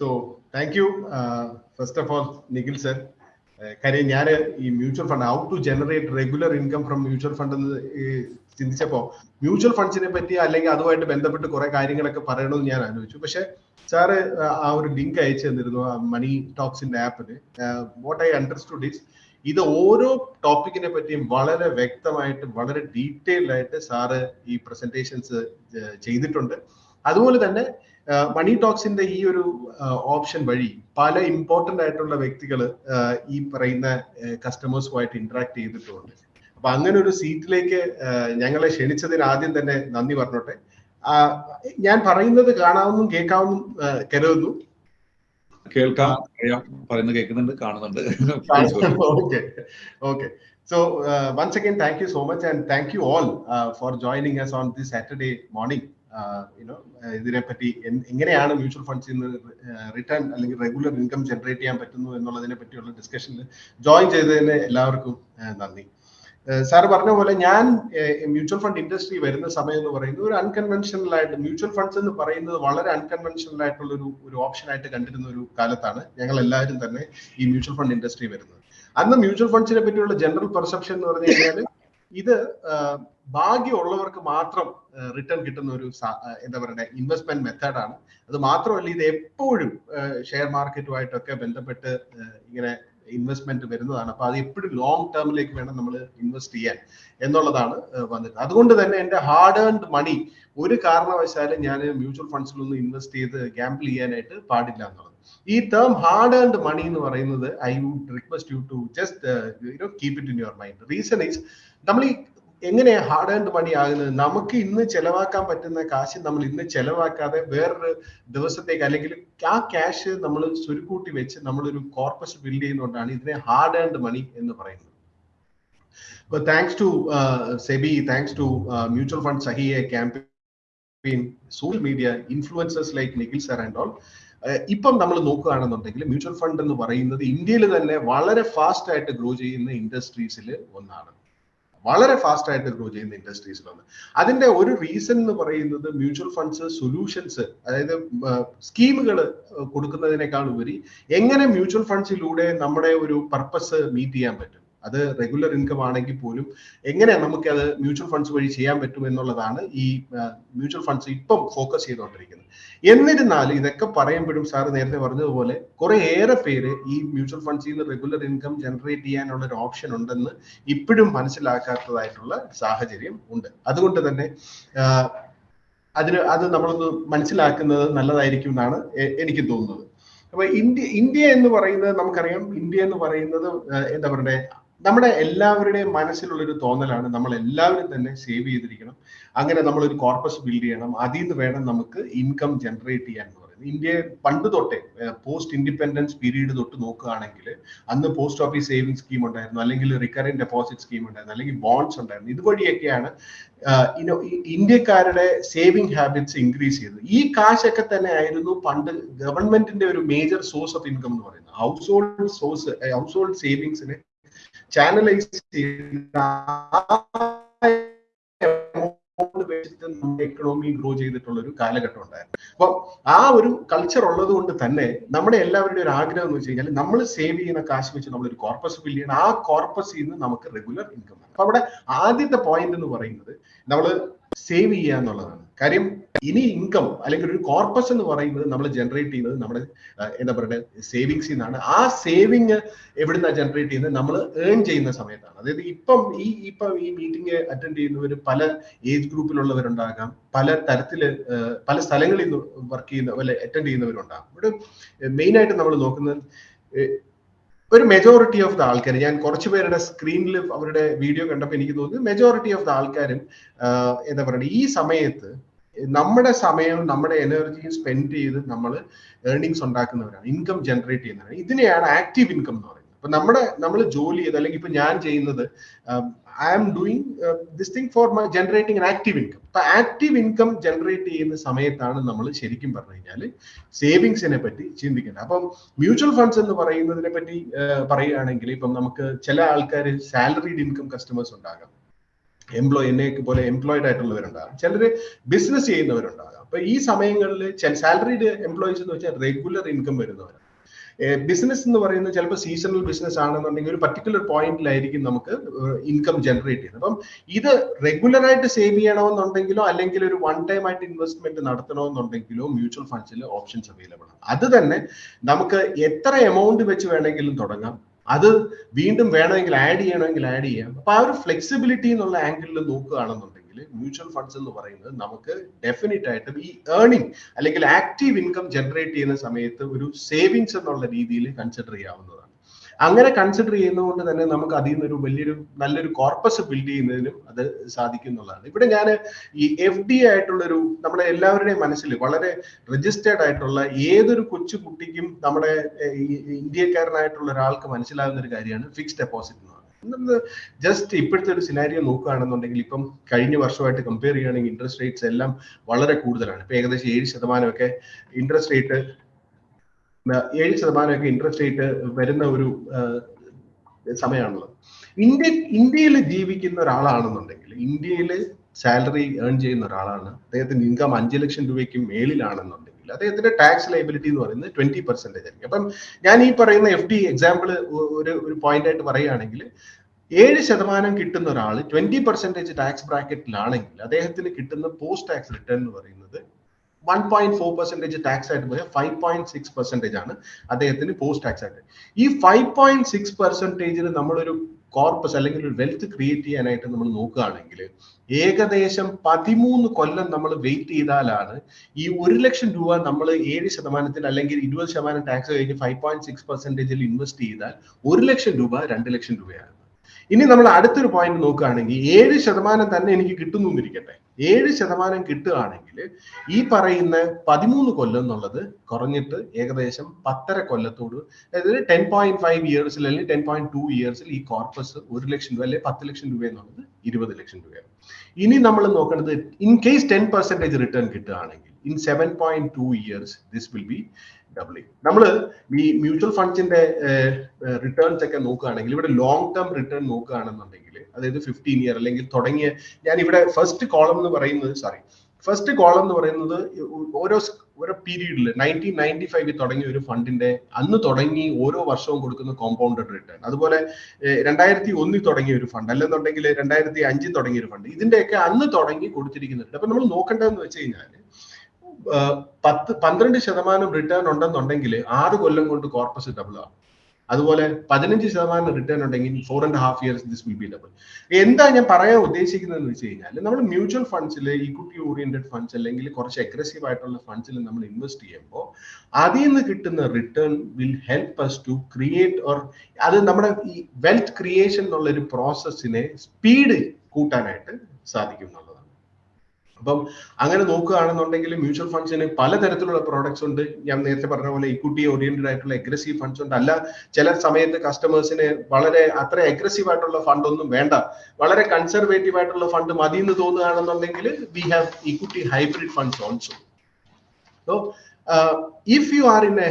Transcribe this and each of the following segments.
So thank you first of all Nikhil sir കാര്യം ഞാൻ ഈ mutual fund how to generate regular income from mutual fund എന്ന് ചിന്തിച്ചപ്പോൾ mutual ഫണ്ട്സിനെ പറ്റി അല്ലെങ്കിൽ അതുമായിട്ട് ബന്ധപ്പെട്ട് കുറെ കാര്യങ്ങളൊക്കെ പറയണമെന്ന് ഞാൻ ആലോചിച്ചു. പക്ഷെ സാറ് ആ ഒരു ലിങ്ക് അയച്ചു തന്നിരുന്നു മണി ടോക്സിന്റെ ആപ്പിന് വാട്ട് ഐ അണ്ടർസ്റ്റുഡ് ഇസ് ഇത് ഓരോ ടോപ്പിക്കിനെ പറ്റിയും വളരെ വ്യക്തമായിട്ട് വളരെ ഡീറ്റെയിൽഡ് ആയിട്ട് സാറ് ഈ പ്രസന്റേഷൻസ് ചെയ്തിട്ടുണ്ട്. അതുപോലെ തന്നെ മണി ടോക്സിന്റെ ഈ ഒരു ഓപ്ഷൻ വഴി പല ഇമ്പോർട്ടന്റ് ആയിട്ടുള്ള വ്യക്തികൾ ഈ പറയുന്ന കസ്റ്റമേഴ്സുമായിട്ട് ഇന്ററാക്ട് ചെയ്തിട്ടുണ്ട്. അപ്പൊ അങ്ങനെ ഒരു സീറ്റിലേക്ക് ഞങ്ങളെ ക്ഷണിച്ചതിന് ആദ്യം തന്നെ നന്ദി പറഞ്ഞോട്ടെ. ഞാൻ പറയുന്നത് കാണാവുന്നും കേൾക്കാവുന്നും കരുതുന്നു. കേൾക്കാം പറയുന്നത് കേൾക്കുന്നുണ്ട് കാണുന്നുണ്ട്. Okay okay so once again thank you so much and thank you all for joining us on the Saturday morning ഇതിനെപ്പറ്റി എങ്ങനെയാണ് മ്യൂച്വൽ ഫണ്ട്സ് നിന്ന് റിട്ടേൺ അല്ലെങ്കിൽ റെഗുലർ ഇൻകം ജനറേറ്റ് ചെയ്യാൻ പറ്റുന്നു എന്നുള്ളതിനെ പറ്റിയുള്ള ഡിസ്കഷനിൽ ജോയിൻ ചെയ്തതിന് എല്ലാവർക്കും നന്ദി. സാർ പറഞ്ഞ പോലെ ഞാൻ മ്യൂച്വൽ ഫണ്ട് ഇൻഡസ്ട്രി വരുന്ന സമയം എന്ന് പറയുന്നത് ഒരു അൺകൺവെൻഷണൽ ആയിട്ട് മ്യൂച്വൽ ഫണ്ട്സ് എന്ന് പറയുന്നത് വളരെ അൺകൺവെൻഷണൽ ആയിട്ടുള്ള ഒരു ഒരു ഓപ്ഷൻ ആയിട്ട് കണ്ടിരുന്ന ഒരു കാലത്താണ് ഞങ്ങൾ എല്ലാവരും തന്നെ ഈ മ്യൂച്വൽ ഫണ്ട് ഇൻഡസ്ട്രി വരുന്നത്. അന്ന് മ്യൂച്വൽ ഫണ്ട്സിനെ പറ്റിയുള്ള ജനറൽ പെർസെപ്ഷൻ എന്ന് പറഞ്ഞു കഴിഞ്ഞാൽ ഇത് ഭാഗ്യമുള്ളവർക്ക് മാത്രം റിട്ടേൺ കിട്ടുന്ന ഒരു എന്താ പറയുക ഇൻവെസ്റ്റ്മെന്റ് മെത്തേഡാണ് അത് മാത്രമല്ല ഇത് എപ്പോഴും ഷെയർ മാർക്കറ്റുമായിട്ടൊക്കെ ബന്ധപ്പെട്ട് ഇങ്ങനെ ഇൻവെസ്റ്റ്മെന്റ് വരുന്നതാണ്. അപ്പൊ അത് എപ്പോഴും ലോങ് ടേമിലേക്ക് വേണം നമ്മൾ ഇൻവെസ്റ്റ് ചെയ്യാൻ എന്നുള്ളതാണ് വന്നിട്ട് അതുകൊണ്ട് തന്നെ എന്റെ ഹാർഡ് ഏൺഡ് മണി ഒരു കാരണവശാലും ഞാൻ മ്യൂച്വൽ ഫണ്ട്സിലൊന്നും ഇൻവെസ്റ്റ് ചെയ്ത് ഗ്യാമ്പിൾ ചെയ്യാനായിട്ട് പാടില്ല എന്നുള്ളത്. ഈ ടേം ഹാർഡ് ഏൺഡ് മണി എന്ന് പറയുന്നത് I would request you to just you know keep it in your mind reason is നമ്മൾ ഈ എങ്ങനെ ഹാർഡ് ആൻഡ് മണി ആകുന്നത്? നമുക്ക് ഇന്ന് ചെലവാക്കാൻ പറ്റുന്ന കാശ് നമ്മൾ ഇന്ന് ചെലവാക്കാതെ വേറൊരു ദിവസത്തേക്ക് അല്ലെങ്കിൽ ആ ക്യാഷ് നമ്മൾ സ്വരുക്കൂട്ടി വെച്ച് നമ്മളൊരു കോർപ്പസ് ബിൽഡ് ചെയ്യുന്നതുകൊണ്ടാണ് ഇതിനെ ഹാർഡ് ആൻഡ് മണി എന്ന് പറയുന്നത്. But thanks to uh, SEBI, thanks to uh, mutual fund Sahiya campaign, social media, influencers like Nikhil sir and all, ഇപ്പം നമ്മൾ നോക്കുകയാണെന്നുണ്ടെങ്കിൽ മ്യൂച്വൽ ഫണ്ട് എന്ന് പറയുന്നത് ഇന്ത്യയിൽ തന്നെ വളരെ ഫാസ്റ്റ് ആയിട്ട് ഗ്രോ ചെയ്യുന്ന ഇൻഡസ്ട്രീസിൽ ഒന്നാണ്. വളരെ ഫാസ്റ്റ് ആയിട്ട് ഗ്രോ ചെയ്യുന്ന ഇൻഡസ്ട്രീസിൽ ഒന്ന് അതിന്റെ ഒരു റീസൺ എന്ന് പറയുന്നത് മ്യൂച്വൽ ഫണ്ട്സ് സൊല്യൂഷൻസ് അതായത് സ്കീമുകൾ കൊടുക്കുന്നതിനേക്കാൾ ഉപരി എങ്ങനെ മ്യൂച്വൽ ഫണ്ട്സിലൂടെ നമ്മുടെ ഒരു പർപ്പസ് മീറ്റ് ചെയ്യാൻ പറ്റും. അത് റെഗുലർ ഇൻകം ആണെങ്കിൽ പോലും എങ്ങനെ നമുക്ക് അത് മ്യൂച്വൽ ഫണ്ട്സ് വഴി ചെയ്യാൻ പറ്റും എന്നുള്ളതാണ് ഈ മ്യൂച്വൽ ഫണ്ട്സ് ഇപ്പം ഫോക്കസ് ചെയ്തുകൊണ്ടിരിക്കുന്നത്. എന്നിരുന്നാലും ഇതൊക്കെ പറയുമ്പോഴും സാർ നേരത്തെ പറഞ്ഞതുപോലെ കുറെ ഏറെ പേര് ഈ മ്യൂച്വൽ ഫണ്ട്സിൽ നിന്ന് റെഗുലർ ഇൻകം ജനറേറ്റ് ചെയ്യാനുള്ള ഒരു ഓപ്ഷൻ ഉണ്ടെന്ന് ഇപ്പോഴും മനസ്സിലാക്കാത്തതായിട്ടുള്ള സാഹചര്യം ഉണ്ട്. അതുകൊണ്ട് തന്നെ അതിന് അത് നമ്മളൊന്ന് മനസ്സിലാക്കുന്നത് നല്ലതായിരിക്കും എന്നാണ് എനിക്ക് തോന്നുന്നത്. അപ്പൊ ഇന്ത്യ ഇന്ത്യ എന്ന് പറയുന്നത് നമുക്കറിയാം. ഇന്ത്യ എന്ന് പറയുന്നത് എന്താ പറയണ്ടേ? നമ്മുടെ എല്ലാവരുടെയും മനസ്സിലുള്ള ഒരു തോന്നലാണ് നമ്മൾ എല്ലാവരും തന്നെ സേവ് ചെയ്തിരിക്കണം. അങ്ങനെ നമ്മൾ ഒരു കോർപ്പസ് ബിൽഡ് ചെയ്യണം. അതിൽ നിന്ന് വേണം നമുക്ക് ഇൻകം ജനറേറ്റ് ചെയ്യാൻ എന്ന് പറയുന്നത്. ഇന്ത്യ പണ്ട് തൊട്ടേ പോസ്റ്റ് ഇൻഡിപെൻഡൻസ് പീരീഡ് തൊട്ട് നോക്കുകയാണെങ്കിൽ അന്ന് പോസ്റ്റ് ഓഫീസ് സേവിംഗ് സ്കീം ഉണ്ടായിരുന്നു. അല്ലെങ്കിൽ റിക്കറിംഗ് ഡെപ്പോസിറ്റ് സ്കീം ഉണ്ടായിരുന്നു. അല്ലെങ്കിൽ ബോണ്ട്സ് ഉണ്ടായിരുന്നു. ഇതുവഴിയൊക്കെയാണ് ഇന്ത്യക്കാരുടെ സേവിംഗ് ഹാബിറ്റ്സ് ഇൻക്രീസ് ചെയ്തത്. ഈ കാശൊക്കെ തന്നെ ആയിരുന്നു പണ്ട് ഗവൺമെന്റിന്റെ ഒരു മേജർ സോഴ്സ് ഓഫ് ഇൻകം എന്ന് പറയുന്നത്. Household source household സേവിങ്സിനെ ചാനലൈസ് ചെയ്ത് വെച്ചിട്ട് എക്കണോമി ഗ്രോ ചെയ്തിട്ടുള്ള ഒരു കാലഘട്ടം ഉണ്ടായിരുന്നു. അപ്പൊ ആ ഒരു കൾച്ചർ ഉള്ളത് കൊണ്ട് തന്നെ നമ്മുടെ എല്ലാവരുടെയും ഒരു ആഗ്രഹം എന്ന് വെച്ച് കഴിഞ്ഞാൽ നമ്മൾ സേവ് ചെയ്യുന്ന കാശ് വെച്ച് നമ്മൾ ഒരു കോർപ്പസ് ബിൽഡ് ചെയ്യണം. ആ കോർപ്പസിൽ നിന്ന് നമുക്ക് റെഗുലർ ഇൻകം അപ്പൊ അവിടെ ആദ്യത്തെ പോയിന്റ് എന്ന് പറയുന്നത് നമ്മൾ സേവ് ചെയ്യുക എന്നുള്ളതാണ്. കാര്യം ഇനി ഇൻകം അല്ലെങ്കിൽ ഒരു കോർപ്പസ് എന്ന് പറയുന്നത് നമ്മൾ ജനറേറ്റ് ചെയ്യുന്നത് നമ്മുടെ എന്താ പറയുക സേവിങ്സിൽ നിന്നാണ് ആ സേവിങ് എവിടുന്നാണ് ജനറേറ്റ് ചെയ്യുന്നത്? നമ്മൾ ഏൺ ചെയ്യുന്ന സമയത്താണ്. അതായത് ഇപ്പം ഈ ഇപ്പം ഈ മീറ്റിംഗ് അറ്റൻഡ് ചെയ്യുന്നവർ പല ഏജ് ഗ്രൂപ്പിലുള്ളവരുണ്ടാകാം പല തരത്തിൽ പല സ്ഥലങ്ങളിൽ നിന്ന് വർക്ക് ചെയ്യുന്ന അല്ലെ അറ്റൻഡ് ചെയ്യുന്നവരുണ്ടാകും. ഇവിടെ മെയിൻ ആയിട്ട് നമ്മൾ നോക്കുന്നത് ഒരു മെജോറിറ്റി ഓഫ് ദ ആൾക്കാർ ഞാൻ കുറച്ച് പേരുടെ സ്ക്രീനിൽ അവരുടെ വീഡിയോ കണ്ടപ്പോൾ എനിക്ക് തോന്നുന്നു മെജോറിറ്റി ഓഫ് ദ ആൾക്കാരും എന്താ പറയുക ഈ സമയത്ത് നമ്മുടെ സമയവും നമ്മുടെ എനർജിയും സ്പെൻഡ് ചെയ്ത് നമ്മൾ ഏർണിങ്സ് ഉണ്ടാക്കുന്നവരാണ് ഇൻകം ജനറേറ്റ് ചെയ്യുന്നവരാണ്. ഇതിനെയാണ് ആക്റ്റീവ് ഇൻകം എന്ന് പറയുന്നത്. അപ്പൊ നമ്മുടെ നമ്മൾ ജോലി ചെയ്ത് അല്ലെങ്കിൽ ഇപ്പൊ ഞാൻ ചെയ്യുന്നത് I am doing this thing for my generating active income അപ്പൊ ആക്റ്റീവ് ഇൻകം ജനറേറ്റ് ചെയ്യുന്ന സമയത്താണ് നമ്മൾ ശരിക്കും പറഞ്ഞു കഴിഞ്ഞാൽ സേവിങ്സിനെ പറ്റി ചിന്തിക്കേണ്ടത്. അപ്പം മ്യൂച്വൽ ഫണ്ട്സ് എന്ന് പറയുന്നതിനെ പറ്റി പറയുകയാണെങ്കിൽ ഇപ്പം നമുക്ക് ചില ആൾക്കാർ സാലറീഡ് ഇൻകം കസ്റ്റമേഴ്സ് ഉണ്ടാകാം. എംപ്ലോയ് എന്നെ പോലെ എംപ്ലോയിഡ് ആയിട്ടുള്ളവരുണ്ടാകും. ചിലർ ബിസിനസ് ചെയ്യുന്നവരുണ്ടാകാം. അപ്പൊ ഈ സമയങ്ങളിൽ സാലറീഡ് എംപ്ലോയീസ് എന്ന് വെച്ചാൽ റെഗുലർ ഇൻകം വരുന്നവരാണ് ബിസിനസ് എന്ന് പറയുന്നത് ചിലപ്പോൾ സീസണൽ ബിസിനസ് ആണെന്നുണ്ടെങ്കിൽ ഒരു പർട്ടിക്കുലർ പോയിന്റിലായിരിക്കും നമുക്ക് ഇൻകം ജനറേറ്റ് ചെയ്യുന്നത്. അപ്പം ഇത് റെഗുലർ ആയിട്ട് സേവ് ചെയ്യണമെന്നുണ്ടെങ്കിലോ അല്ലെങ്കിൽ ഒരു വൺ ടൈം ആയിട്ട് ഇൻവെസ്റ്റ്മെന്റ് നടത്തണമെന്നുണ്ടെങ്കിലോ മ്യൂച്വൽ ഫണ്ട്സിൽ ഓപ്ഷൻസ് അവൈലബിൾ ആണ്. അത് തന്നെ നമുക്ക് എത്ര എമൗണ്ട് വെച്ച് വേണമെങ്കിലും തുടങ്ങാം. അത് വീണ്ടും വേണമെങ്കിൽ ആഡ് ചെയ്യണമെങ്കിൽ ആഡ് ചെയ്യാം. അപ്പൊ ആ ഒരു ഫ്ലെക്സിബിലിറ്റി എന്നുള്ള ആംഗിളിൽ നോക്കുകയാണെന്നുണ്ടെങ്കിൽ മ്യൂച്വൽ ഫണ്ട്സ് എന്ന് പറയുന്നത് നമുക്ക് ഡെഫിനറ്റ് ആയിട്ടും ഈ ഏർണിംഗ് അല്ലെങ്കിൽ ആക്റ്റീവ് ഇൻകം ജനറേറ്റ് ചെയ്യുന്ന സമയത്ത് ഒരു സേവിങ്സ് എന്നുള്ള രീതിയിൽ കൺസിഡർ ചെയ്യാവുന്നതാണ്. അങ്ങനെ കൺസിഡർ ചെയ്യുന്നതുകൊണ്ട് തന്നെ നമുക്ക് അതിൽ നിന്നൊരു വലിയൊരു നല്ലൊരു കോർപ്പസ് ബിൽഡ് ചെയ്യുന്നതിനും അത് സാധിക്കും എന്നുള്ളതാണ് ഇവിടെ ഞാൻ ഈ എഫ് ഡി ആയിട്ടുള്ളൊരു നമ്മുടെ എല്ലാവരുടെയും മനസ്സിൽ വളരെ രജിസ്റ്റേർഡ് ആയിട്ടുള്ള ഏതൊരു കൊച്ചു കുട്ടിക്കും നമ്മുടെ ഇന്ത്യക്കാരനായിട്ടുള്ള ഒരാൾക്ക് മനസ്സിലാകുന്ന ഒരു കാര്യമാണ് ഫിക്സ്ഡ് ഡെപ്പോസിറ്റ് എന്ന് ജസ്റ്റ് ഇപ്പോഴത്തെ ഒരു സിനാരിയോ നോക്കുകയാണെന്നുണ്ടെങ്കിൽ ഇപ്പം കഴിഞ്ഞ വർഷമായിട്ട് കമ്പയർ ചെയ്യുകയാണെങ്കിൽ ഇൻട്രസ്റ്റ് റേറ്റ്സ് എല്ലാം വളരെ കൂടുതലാണ്. ഇപ്പൊ ഏകദേശം ഏഴ് ശതമാനമൊക്കെ ഇൻട്രസ്റ്റ് റേറ്റ് ഏഴ് ശതമാനമൊക്കെ ഇൻട്രസ്റ്റ് റേറ്റ് വരുന്ന ഒരു സമയമാണുള്ളത്. ഇന്ത്യ ഇന്ത്യയിൽ ജീവിക്കുന്ന ഒരാളാണെന്നുണ്ടെങ്കിൽ ഇന്ത്യയിൽ സാലറി ഏൺ ചെയ്യുന്ന ഒരാളാണ് അദ്ദേഹത്തിന്റെ ഇൻകം അഞ്ച് ലക്ഷം രൂപയ്ക്ക് മേളിലാണെന്നുണ്ടെങ്കിൽ അദ്ദേഹത്തിന്റെ ടാക്സ് ലൈബിലിറ്റി എന്ന് പറയുന്നത് ട്വന്റി പെർസെന്റേജ് ആയിരിക്കും. അപ്പം ഞാൻ ഈ പറയുന്ന എഫ് ഡി എക്സാമ്പിൾ ഒരു ഒരു പോയിന്റ് ആയിട്ട് പറയുകയാണെങ്കിൽ ഏഴ് ശതമാനം കിട്ടുന്ന ഒരാൾ ട്വന്റി പെർസെന്റേജ് ടാക്സ് ബ്രാക്കറ്റിലാണെങ്കിൽ അദ്ദേഹത്തിന് കിട്ടുന്ന പോസ്റ്റ് ടാക്സ് റിട്ടേൺ എന്ന് പറയുന്നത് one point four percentage tax ആയിട്ട് പോയാൽ ഫൈവ് പോയിന്റ് സിക്സ് പെർസെന്റേജ് ആണ് അദ്ദേഹത്തിന് പോസ്റ്റ് ടാക്സ് ആയിട്ട്. ഈ ഫൈവ് പോയിന്റ് സിക്സ് പെർസെന്റേജിന് നമ്മളൊരു കോർപ്പസ് അല്ലെങ്കിൽ ഒരു വെൽത്ത് ക്രിയേറ്റ് ചെയ്യാനായിട്ട് നമ്മൾ നോക്കുകയാണെങ്കിൽ ഏകദേശം പതിമൂന്ന് കൊല്ലം നമ്മൾ വെയിറ്റ് ചെയ്താലാണ് ഈ ഒരു ലക്ഷം രൂപ നമ്മൾ ഏഴ് ശതമാനത്തിൽ അല്ലെങ്കിൽ ഇരുപത് ശതമാനം ടാക്സ് കഴിഞ്ഞ് ഫൈവ് പോയിന്റ് സിക്സ് പെർസെന്റേജിൽ ഇൻവെസ്റ്റ് ചെയ്താൽ ഒരു ലക്ഷം രൂപ രണ്ട് ലക്ഷം രൂപയാണ് ഇനി നമ്മൾ അടുത്തൊരു പോയിന്റ് നോക്കുകയാണെങ്കിൽ ഏഴ് ശതമാനം തന്നെ എനിക്ക് കിട്ടുന്നു എന്നിരിക്കട്ടെ. ഏഴ് ശതമാനം കിട്ടുകയാണെങ്കിൽ ഈ പറയുന്ന പതിമൂന്ന് കൊല്ലം എന്നുള്ളത് കുറഞ്ഞിട്ട് ഏകദേശം പത്തര കൊല്ലത്തോട് അതായത് ടെൻ പോയിന്റ് ഫൈവ് ഇയേഴ്സിൽ അല്ലെങ്കിൽ ടെൻ പോയിന്റ് ടു ഇയേഴ്സിൽ ഈ കോർപ്പസ് ഒരു ലക്ഷം രൂപ അല്ലെങ്കിൽ പത്ത് ലക്ഷം രൂപ എന്നുള്ളത് ഇരുപത് ലക്ഷം രൂപയാണ്. ഇനി നമ്മൾ നോക്കേണ്ടത് in case ten percentage return കിട്ടുകയാണെങ്കിൽ in seven point two years this will be doubling നമ്മൾ ഈ മ്യൂച്വൽ ഫണ്ട്സിന്റെ റിട്ടേൺസ് ഒക്കെ നോക്കുകയാണെങ്കിൽ ഇവിടെ ലോങ് ടേം റിട്ടേൺ നോക്കുകയാണെന്നുണ്ടെങ്കിൽ അതായത് ഫിഫ്റ്റീൻ ഇയർ അല്ലെങ്കിൽ തുടങ്ങിയ ഞാൻ ഇവിടെ ഫസ്റ്റ് കോളം എന്ന് പറയുന്നത് സോറി ഫസ്റ്റ് കോളം എന്ന് പറയുന്നത് ഓരോ ഓരോ പീരീഡിൽ നയന്റീൻ നയന്റി ഫൈവിൽ തുടങ്ങിയ ഒരു ഫണ്ടിന്റെ അന്ന് തുടങ്ങി ഓരോ വർഷവും കൊടുക്കുന്ന കോമ്പൗണ്ടഡ് റിട്ടേൺ അതുപോലെ രണ്ടായിരത്തി ഒന്നിൽ തുടങ്ങിയ ഒരു ഫണ്ട് അല്ലെന്നുണ്ടെങ്കിൽ രണ്ടായിരത്തി അഞ്ചിൽ തുടങ്ങിയ ഒരു ഫണ്ട് ഇതിന്റെയൊക്കെ അന്ന് തുടങ്ങി കൊടുത്തിരിക്കുന്നുണ്ട്. അപ്പൊ നമ്മൾ നോക്കേണ്ടതെന്ന് വെച്ച് കഴിഞ്ഞാൽ പത്ത് പന്ത്രണ്ട് ശതമാനം റിട്ടേൺ ഉണ്ടെന്നുണ്ടെങ്കിൽ ആറ് കൊല്ലം കൊണ്ട് കോർപ്പസ് ഡബിൾ ആവും. അതുപോലെ പതിനഞ്ച് ശതമാനം റിട്ടേൺ ഉണ്ടെങ്കിൽ four and half years this will be double എന്താ ഞാൻ പറയാൻ ഉദ്ദേശിക്കുന്നത് എന്ന് വെച്ച് കഴിഞ്ഞാൽ നമ്മൾ മ്യൂച്വൽ ഫണ്ട്സിൽ ഇക്വിറ്റി ഓറിയന്റഡ് ഫണ്ട്സ് അല്ലെങ്കിൽ കുറച്ച് അഗ്രസീവ് ആയിട്ടുള്ള ഫണ്ട്സിൽ നമ്മൾ ഇൻവെസ്റ്റ് ചെയ്യുമ്പോൾ അതിൽ നിന്ന് കിട്ടുന്ന return will help us to create or അത് നമ്മുടെ ഈ വെൽത്ത് ക്രിയേഷൻ എന്നുള്ള ഒരു പ്രോസസ്സിനെ സ്പീഡ് കൂട്ടാനായിട്ട് സാധിക്കും അപ്പം അങ്ങനെ നോക്കുകയാണെന്നുണ്ടെങ്കിൽ മ്യൂച്വൽ ഫണ്ട്സിന് പലതരത്തിലുള്ള പ്രോഡക്ട്സ് ഉണ്ട്. ഞാൻ നേരത്തെ പറഞ്ഞ പോലെ ഇക്വിറ്റി ഓറിയന്റഡ് ആയിട്ടുള്ള അഗ്രസീവ് ഫണ്ട്സ് ഉണ്ട്. അല്ല ചില സമയത്ത് കസ്റ്റമേഴ്സിന് വളരെ അത്ര അഗ്രസീവ് ആയിട്ടുള്ള ഫണ്ട് ഒന്നും വേണ്ട. വളരെ കൺസർവേറ്റീവ് ആയിട്ടുള്ള ഫണ്ട് മതി എന്ന് തോന്നുകയാണെന്നുണ്ടെങ്കിൽ we have equity hybrid funds also so if you are in a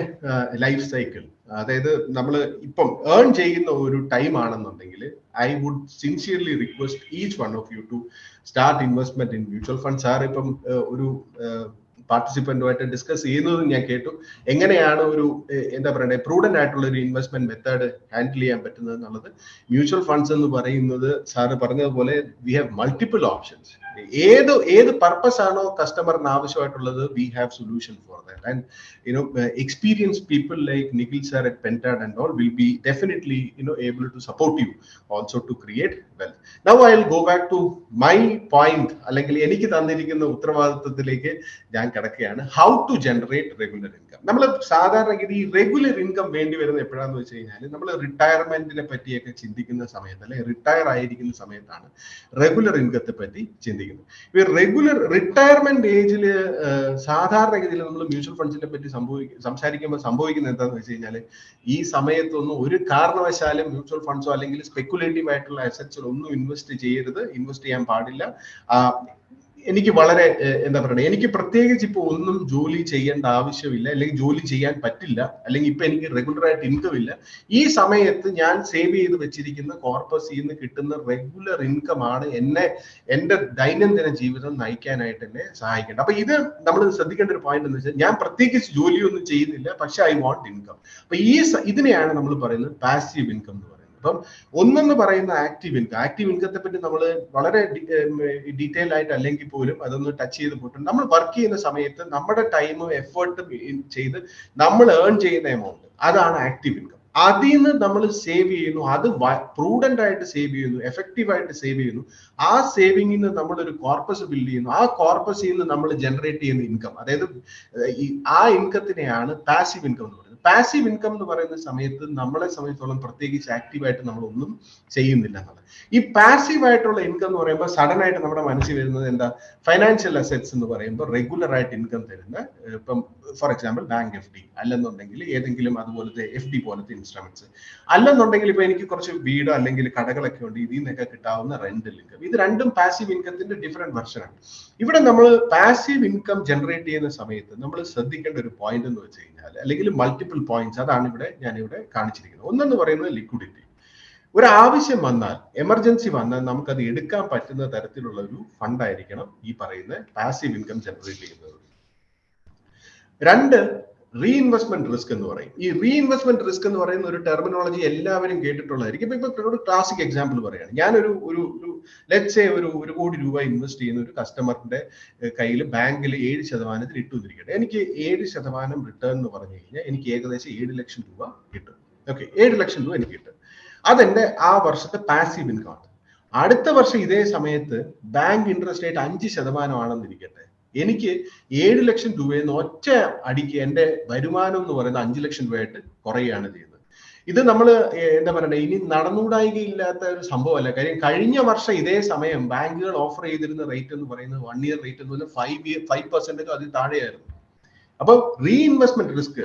life cycle അതായത് നമ്മൾ ഇപ്പം ഏൺ ചെയ്യുന്ന ഒരു ടൈം ആണെന്നുണ്ടെങ്കിൽ I would sincerely request each one of you to start investment in mutual fund sir ഇപ്പം ഒരു പാർട്ടിസിപ്പന്റുമായിട്ട് discuss ചെയ്യുന്നതും ഞാൻ കേട്ടു. എങ്ങനെയാണ് ഒരു എന്താ പറയുക പ്രൂഡന്റ് ആയിട്ടുള്ള ഒരു ഇൻവെസ്റ്റ്മെന്റ് മെത്തേഡ് ഹാൻഡിൽ ചെയ്യാൻ പറ്റുന്നത് എന്നുള്ളത്. മ്യൂച്വൽ ഫണ്ട്സ് എന്ന് പറയുന്നത് സാറ് പറഞ്ഞതുപോലെ വി ഹാവ് മൾട്ടിപ്പിൾ ഓപ്ഷൻസ് ഏത് ഏത് പർപ്പസ് ആണോ കസ്റ്റമറിന് ആവശ്യമായിട്ടുള്ളത് we have solution for that and you know experience people like Nikhil sir at Pentad and all will be definitely you know able to support you also to create wealth now I will go back to my point അല്ലെങ്കിൽ എനിക്ക് തന്നിരിക്കുന്ന ഉത്തരവാദിത്വത്തിലേക്ക് ഞാൻ കിടക്കുകയാണ്. How to generate regular income നമ്മൾ സാധാരണഗതി regular income വേണ്ടി വരുന്ന എപ്പോഴാന്ന് വെച്ച് കഴിഞ്ഞാൽ നമ്മൾ റിട്ടയർമെന്റിനെ പറ്റിയൊക്കെ ചിന്തിക്കുന്ന സമയത്ത് അല്ലെങ്കിൽ റിട്ടയർ ആയിരിക്കുന്ന സമയത്താണ് റെഗുലർ ഇൻകത്തെ പറ്റി ചിന്തിക്കുന്നത്. ഈ റെഗുലർ റിട്ടയർമെന്റ് ഏജിൽ സാധാരണഗതിയിൽ നമ്മൾ മ്യൂച്വൽ ഫണ്ട്സിനെ പറ്റി സംഭവിക്കും സംസാരിക്കുമ്പോൾ സംഭവിക്കുന്നത് എന്താണെന്ന് വെച്ച് കഴിഞ്ഞാൽ ഈ സമയത്തൊന്നും ഒരു കാരണവശാലും മ്യൂച്വൽ ഫണ്ട്സോ അല്ലെങ്കിൽ സ്പെക്കുലേറ്റീവ് ആയിട്ടുള്ള അസറ്റ്സിൽ ഒന്നും ഇൻവെസ്റ്റ് ചെയ്യരുത് ഇൻവെസ്റ്റ് ചെയ്യാൻ പാടില്ല. എനിക്ക് വളരെ എന്താ പറയുക എനിക്ക് പ്രത്യേകിച്ച് ഇപ്പൊ ഒന്നും ജോലി ചെയ്യേണ്ട ആവശ്യമില്ല അല്ലെങ്കിൽ ജോലി ചെയ്യാൻ പറ്റില്ല അല്ലെങ്കിൽ ഇപ്പൊ എനിക്ക് റെഗുലർ ആയിട്ട് ഇൻകം ഇല്ല. ഈ സമയത്ത് ഞാൻ സേവ് ചെയ്ത് വെച്ചിരിക്കുന്ന കോർപ്പസിൽ നിന്ന് കിട്ടുന്ന റെഗുലർ ഇൻകം ആണ് എന്നെ എന്റെ ദൈനംദിന ജീവിതം നയിക്കാനായിട്ട് എന്നെ സഹായിക്കേണ്ടത്. അപ്പൊ ഇത് നമ്മൾ ശ്രദ്ധിക്കേണ്ട ഒരു പോയിന്റ് എന്ന് വെച്ചാൽ ഞാൻ പ്രത്യേകിച്ച് ജോലിയൊന്നും ചെയ്യുന്നില്ല പക്ഷെ ഐ വാണ്ട് ഇൻകം അപ്പൊ ഈ ഇതിനെയാണ് നമ്മൾ പറയുന്നത് പാസീവ് ഇൻകം എന്ന് പറയുന്നത്. അപ്പം ഒന്നെന്ന് പറയുന്ന ആക്റ്റീവ് ഇൻകം ആക്റ്റീവ് ഇൻകത്തെ പറ്റി നമ്മൾ വളരെ ഡീറ്റെയിൽ ആയിട്ട് അല്ലെങ്കിൽ പോലും അതൊന്ന് ടച്ച് ചെയ്ത് പോയിട്ടുണ്ട്. നമ്മൾ വർക്ക് ചെയ്യുന്ന സമയത്ത് നമ്മുടെ ടൈമും എഫേർട്ടും ചെയ്ത് നമ്മൾ ഏൺ ചെയ്യുന്ന എമൗണ്ട് അതാണ് ആക്റ്റീവ് ഇൻകം അതിൽ നിന്ന് നമ്മൾ സേവ് ചെയ്യുന്നു. അത് പ്രൂഡന്റ് ആയിട്ട് സേവ് ചെയ്യുന്നു. എഫക്റ്റീവ് ആയിട്ട് സേവ് ചെയ്യുന്നു. ആ സേവിങ്ങിൽ നിന്ന് നമ്മൾ ഒരു കോർപ്പസ് ബിൽഡ് ചെയ്യുന്നു. ആ കോർപ്പസിൽ നിന്ന് നമ്മൾ ജനറേറ്റ് ചെയ്യുന്ന ഇൻകം അതായത് ആ ഇൻകത്തിനെയാണ് പാസീവ് ഇൻകം എന്ന് പറയുന്നത്. പാസീവ് ഇൻകം എന്ന് പറയുന്ന സമയത്ത് നമ്മളെ സംബന്ധിച്ചോളം പ്രത്യേകിച്ച് ആക്റ്റീവായിട്ട് നമ്മൾ ഒന്നും ചെയ്യുന്നില്ല എന്നുള്ളത്. ഈ പാസീവ് ആയിട്ടുള്ള ഇൻകം എന്ന് പറയുമ്പോൾ സഡൻ ആയിട്ട് നമ്മുടെ മനസ്സിൽ വരുന്നത് എന്താ? ഫൈനാൻഷ്യൽ അസറ്റ്സ് എന്ന് പറയുമ്പോൾ റെഗുലർ ആയിട്ട് ഇൻകം തരുന്ന ഇപ്പം for example bank F D അല്ലെന്നുണ്ടെങ്കിൽ ഏതെങ്കിലും അതുപോലത്തെ എഫ് ഡി പോലത്തെ ഇൻസ്ട്രുമെന്റ്സ് അല്ലെന്നുണ്ടെങ്കിൽ ഇപ്പൊ എനിക്ക് കുറച്ച് വീടോ അല്ലെങ്കിൽ കടകളൊക്കെ ഉണ്ട് ഇതിൽ നിന്നൊക്കെ കിട്ടാവുന്ന റെന്റൽ ഇൻകം ഇത് രണ്ടും പാസീവ് ഇൻകത്തിന്റെ ഡിഫറെന്റ് ആണ്. ഇവിടെ നമ്മൾ പാസീവ് ഇൻകം ജനറേറ്റ് ചെയ്യുന്ന സമയത്ത് നമ്മൾ ശ്രദ്ധിക്കേണ്ട ഒരു പോയിന്റ് എന്ന് വെച്ച് കഴിഞ്ഞാൽ അല്ലെങ്കിൽ മൾട്ടിപ്പിൾ പോയിന്റ്സ് അതാണ് ഇവിടെ ഞാൻ ഇവിടെ കാണിച്ചിരിക്കുന്നത്. ഒന്നെന്ന് പറയുന്നത് ലിക്വിഡിറ്റി ഒരു ആവശ്യം വന്നാൽ എമർജൻസി വന്നാൽ നമുക്കത് എടുക്കാൻ പറ്റുന്ന തരത്തിലുള്ള ഒരു ഫണ്ട് ആയിരിക്കണം ഈ പറയുന്ന പാസീവ് ഇൻകം ജനറേറ്റ് ചെയ്യുന്നത്. രണ്ട് റീഇൻവെസ്റ്റ്മെന്റ് റിസ്ക് എന്ന് പറയും. ഈ റീഇൻവെസ്റ്റ്മെന്റ് റിസ്ക് എന്ന് പറയുന്ന ഒരു ടെർമിനോളജി എല്ലാവരും കേട്ടിട്ടുള്ളതായിരിക്കും. ഇപ്പൊ ഒരു ക്ലാസിക് എക്സാമ്പിൾ പറയുകയാണ്. ഞാനൊരു ഒരു ഒരു ലെറ്റ്സ് ഒരു ഒരു കോടി രൂപ ഇൻവെസ്റ്റ് ചെയ്യുന്ന ഒരു കസ്റ്റമറിന്റെ കയ്യിൽ ബാങ്കിൽ ഏഴ് ശതമാനത്തിൽ ഇട്ടുന്നിരിക്കട്ടെ എനിക്ക് ഏഴ് ശതമാനം റിട്ടേൺ എന്ന് പറഞ്ഞു കഴിഞ്ഞാൽ എനിക്ക് ഏകദേശം ഏഴ് ലക്ഷം രൂപ കിട്ടും. ഓക്കെ ഏഴ് ലക്ഷം രൂപ എനിക്ക് കിട്ടും. അതെന്റെ ആ വർഷത്തെ പാസീവ് ഇൻകം ആണ്. അടുത്ത വർഷം ഇതേ സമയത്ത് ബാങ്ക് ഇൻട്രസ്റ്റ് റേറ്റ് അഞ്ച് ശതമാനമാണെന്നിരിക്കട്ടെ. എനിക്ക് ഏഴ് ലക്ഷം രൂപയിൽ നിന്ന് ഒറ്റ അടിക്ക് എന്റെ വരുമാനം എന്ന് പറയുന്നത് അഞ്ച് ലക്ഷം രൂപയായിട്ട് കുറയുകയാണ് ചെയ്യുന്നത്. ഇത് നമ്മൾ എന്താ പറയണ്ടേ ഇനി നടന്നുകൂടായികയില്ലാത്ത ഒരു സംഭവമല്ല. കാര്യം കഴിഞ്ഞ വർഷം ഇതേ സമയം ബാങ്കുകൾ ഓഫർ ചെയ്തിരുന്ന റേറ്റ് എന്ന് പറയുന്നത് വൺ ഇയർ റേറ്റ് എന്ന് പറഞ്ഞാൽ ഫൈവ് ഇയർ ഫൈവ് പെർസെന്റേജ് അതിൽ താഴെയായിരുന്നു. അപ്പൊ റീഇൻവെസ്റ്റ്മെന്റ് റിസ്ക്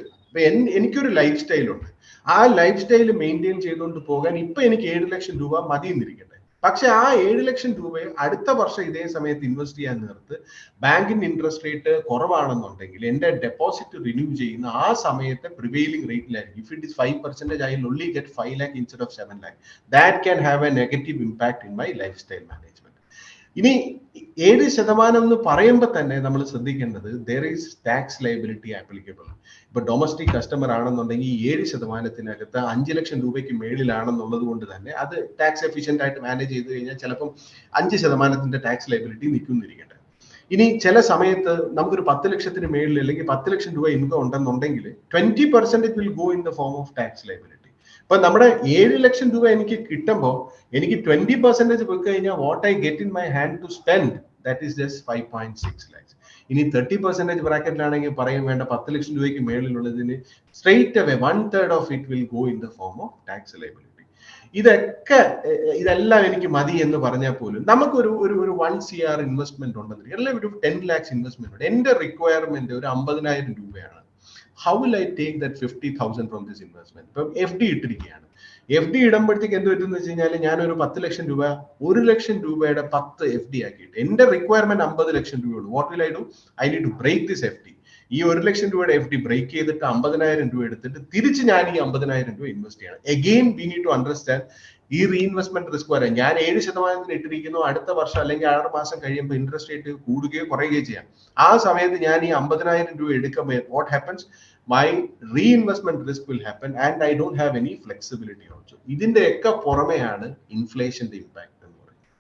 എനിക്കൊരു ലൈഫ് സ്റ്റൈലുണ്ട് ആ ലൈഫ് സ്റ്റൈൽ മെയിന്റെയിൻ ചെയ്തുകൊണ്ട് പോകാൻ ഇപ്പൊ എനിക്ക് ഏഴ് ലക്ഷം രൂപ മതി എന്നിരിക്കട്ടെ പക്ഷെ ആ ഏഴ് ലക്ഷം രൂപയെ അടുത്ത വർഷം ഇതേ സമയത്ത് ഇൻവെസ്റ്റ് ചെയ്യാൻ നേർത്ത് ബാങ്കിന്റെ ഇൻട്രസ്റ്റ് റേറ്റ് കുറവാണെന്നുണ്ടെങ്കിൽ എന്റെ ഡെപ്പോസിറ്റ് റിന്യൂ ചെയ്യുന്ന ആ സമയത്തെ prevailing റേറ്റിലായിരിക്കും if it is five percentage I only get five lakh instead of seven lakh that can have a negative impact in my life style management ഇനി ഏഴ് ശതമാനം എന്ന് പറയുമ്പോൾ തന്നെ നമ്മൾ ശ്രദ്ധിക്കേണ്ടത് there is tax liability applicable ഇപ്പൊ domestic customer ആണെന്നുണ്ടെങ്കിൽ ഈ ഏഴ് ശതമാനത്തിനകത്ത് അഞ്ച് ലക്ഷം രൂപയ്ക്ക് മേളിലാണെന്നുള്ളത് കൊണ്ട് തന്നെ അത് ടാക്സ് എഫിഷ്യന്റ് ആയിട്ട് മാനേജ് ചെയ്ത് കഴിഞ്ഞാൽ ചിലപ്പം അഞ്ച് ശതമാനത്തിന്റെ ടാക്സ് ലയബിലിറ്റി നിൽക്കുന്നിരിക്കട്ടെ. ഇനി ചില സമയത്ത് നമുക്കൊരു പത്ത് ലക്ഷത്തിന് മേളിൽ അല്ലെങ്കിൽ പത്ത് ലക്ഷം രൂപ ഇൻകം ഉണ്ടെന്നുണ്ടെങ്കിൽ twenty percentage will go in the form of tax liability ഇപ്പൊ നമ്മുടെ ഏഴ് ലക്ഷം രൂപ എനിക്ക് കിട്ടുമ്പോൾ എനിക്ക് ട്വന്റി പെർസെന്റേജ് പോയി കഴിഞ്ഞാൽ what I get in my hand to spend that is just five point six lakhs ഇനി തേർട്ടി പെർസെന്റേജ് ബ്രാക്കറ്റിലാണെങ്കിൽ പറയും വേണ്ട പത്ത് ലക്ഷം രൂപയ്ക്ക് മേളിലുള്ളതിന് straight away one third of it will go in the form of tax liability ഇതൊക്കെ ഇതെല്ലാം എനിക്ക് മതി എന്ന് പറഞ്ഞാൽ പോലും നമുക്കൊരു ഒരു ഒരു വൺ സി ആർ ഇൻവെസ്റ്റ്മെന്റ് ഉണ്ടെന്ന് അല്ലെങ്കിൽ ഒരു ടെൻ ലാക്സ് ഇൻവെസ്റ്റ്മെന്റ് ഉണ്ട്. എന്റെ റിക്വയർമെന്റ് ഒരു അമ്പതിനായിരം രൂപയാണ്. How will I take that fifty thousand from this investment ഇപ്പം എഫ് ഡി ഇട്ടിരിക്കുകയാണ്. എഫ് ഡി ഇടുമ്പോഴത്തേക്ക് എന്ത് പറ്റും വെച്ച് കഴിഞ്ഞാൽ ഞാനൊരു പത്ത് ലക്ഷം രൂപ ഒരു ലക്ഷം രൂപയുടെ പത്ത് എഫ് ഡി ആക്കിയിട്ട് എന്റെ റിക്വയർമെന്റ് അമ്പത് ലക്ഷം രൂപയുള്ളൂ. What will I do I need to break this F D ഈ ഒരു ലക്ഷം രൂപയുടെ എഫ് ഡി ബ്രേക്ക് ചെയ്തിട്ട് അമ്പതിനായിരം രൂപ എടുത്തിട്ട് തിരിച്ച് ഞാൻ ഈ അമ്പതിനായിരം രൂപ ഇൻവെസ്റ്റ് ചെയ്യണം. Again we need to understand ഈ റീഇൻവെസ്റ്റ്മെന്റ് റിസ്ക് വരെ ഞാൻ ഏഴ് ശതമാനത്തിന് ഇട്ടിരിക്കുന്നു. അടുത്ത വർഷം അല്ലെങ്കിൽ ആറ് മാസം കഴിയുമ്പോൾ ഇൻട്രസ്റ്റ് റേറ്റ് കൂടുകയോ കുറയുകയോ ചെയ്യാം. ആ സമയത്ത് ഞാൻ ഈ അമ്പതിനായിരം രൂപ എടുക്കുമ്പോൾ what happens my reinvestment risk will happen and I don't have any flexibility also ഇതിന്റെ ഒക്കെ പുറമെയാണ് ഇൻഫ്ലേഷന്റെ ഇമ്പാക്ട് എന്ന് പറയുന്നത്.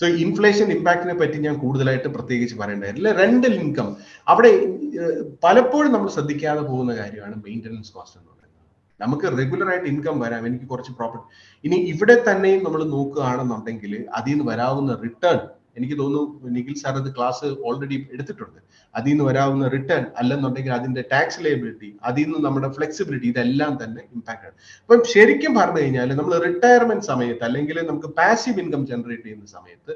സോ ഇൻഫ്ലേഷൻ ഇമ്പാക്റ്റിനെ പറ്റി ഞാൻ കൂടുതലായിട്ട് പ്രത്യേകിച്ച് പറയേണ്ടതില്ല റെന്റൽ ഇൻകം അവിടെ പലപ്പോഴും നമ്മൾ ശ്രദ്ധിക്കാതെ പോകുന്ന കാര്യമാണ് മെയിന്റനൻസ് കോസ്റ്റ് എന്ന് നമുക്ക് റെഗുലർ ആയിട്ട് ഇൻകം വരാം എനിക്ക് കുറച്ച് പ്രോഫിറ്റ് ഇനി ഇവിടെ തന്നെയും നമ്മൾ നോക്കുകയാണെന്നുണ്ടെങ്കിൽ അതിൽ നിന്ന് വരാവുന്ന റിട്ടേൺ എനിക്ക് തോന്നുന്നു നിഖിൽ സാർ അത് ക്ലാസ് ഓൾറെഡി എടുത്തിട്ടുണ്ട്. അതിൽ നിന്ന് വരാവുന്ന റിട്ടേൺ അല്ലെന്നുണ്ടെങ്കിൽ അതിന്റെ ടാക്സ് ലയബിലിറ്റി അതിൽ നിന്ന് നമ്മുടെ ഫ്ലെക്സിബിലിറ്റി ഇതെല്ലാം തന്നെ ഇമ്പാക്ട് ആണ്. അപ്പം ശരിക്കും പറഞ്ഞു കഴിഞ്ഞാൽ നമ്മൾ റിട്ടയർമെന്റ് സമയത്ത് അല്ലെങ്കിൽ നമുക്ക് പാസീവ് ഇൻകം ജനറേറ്റ് ചെയ്യുന്ന സമയത്ത്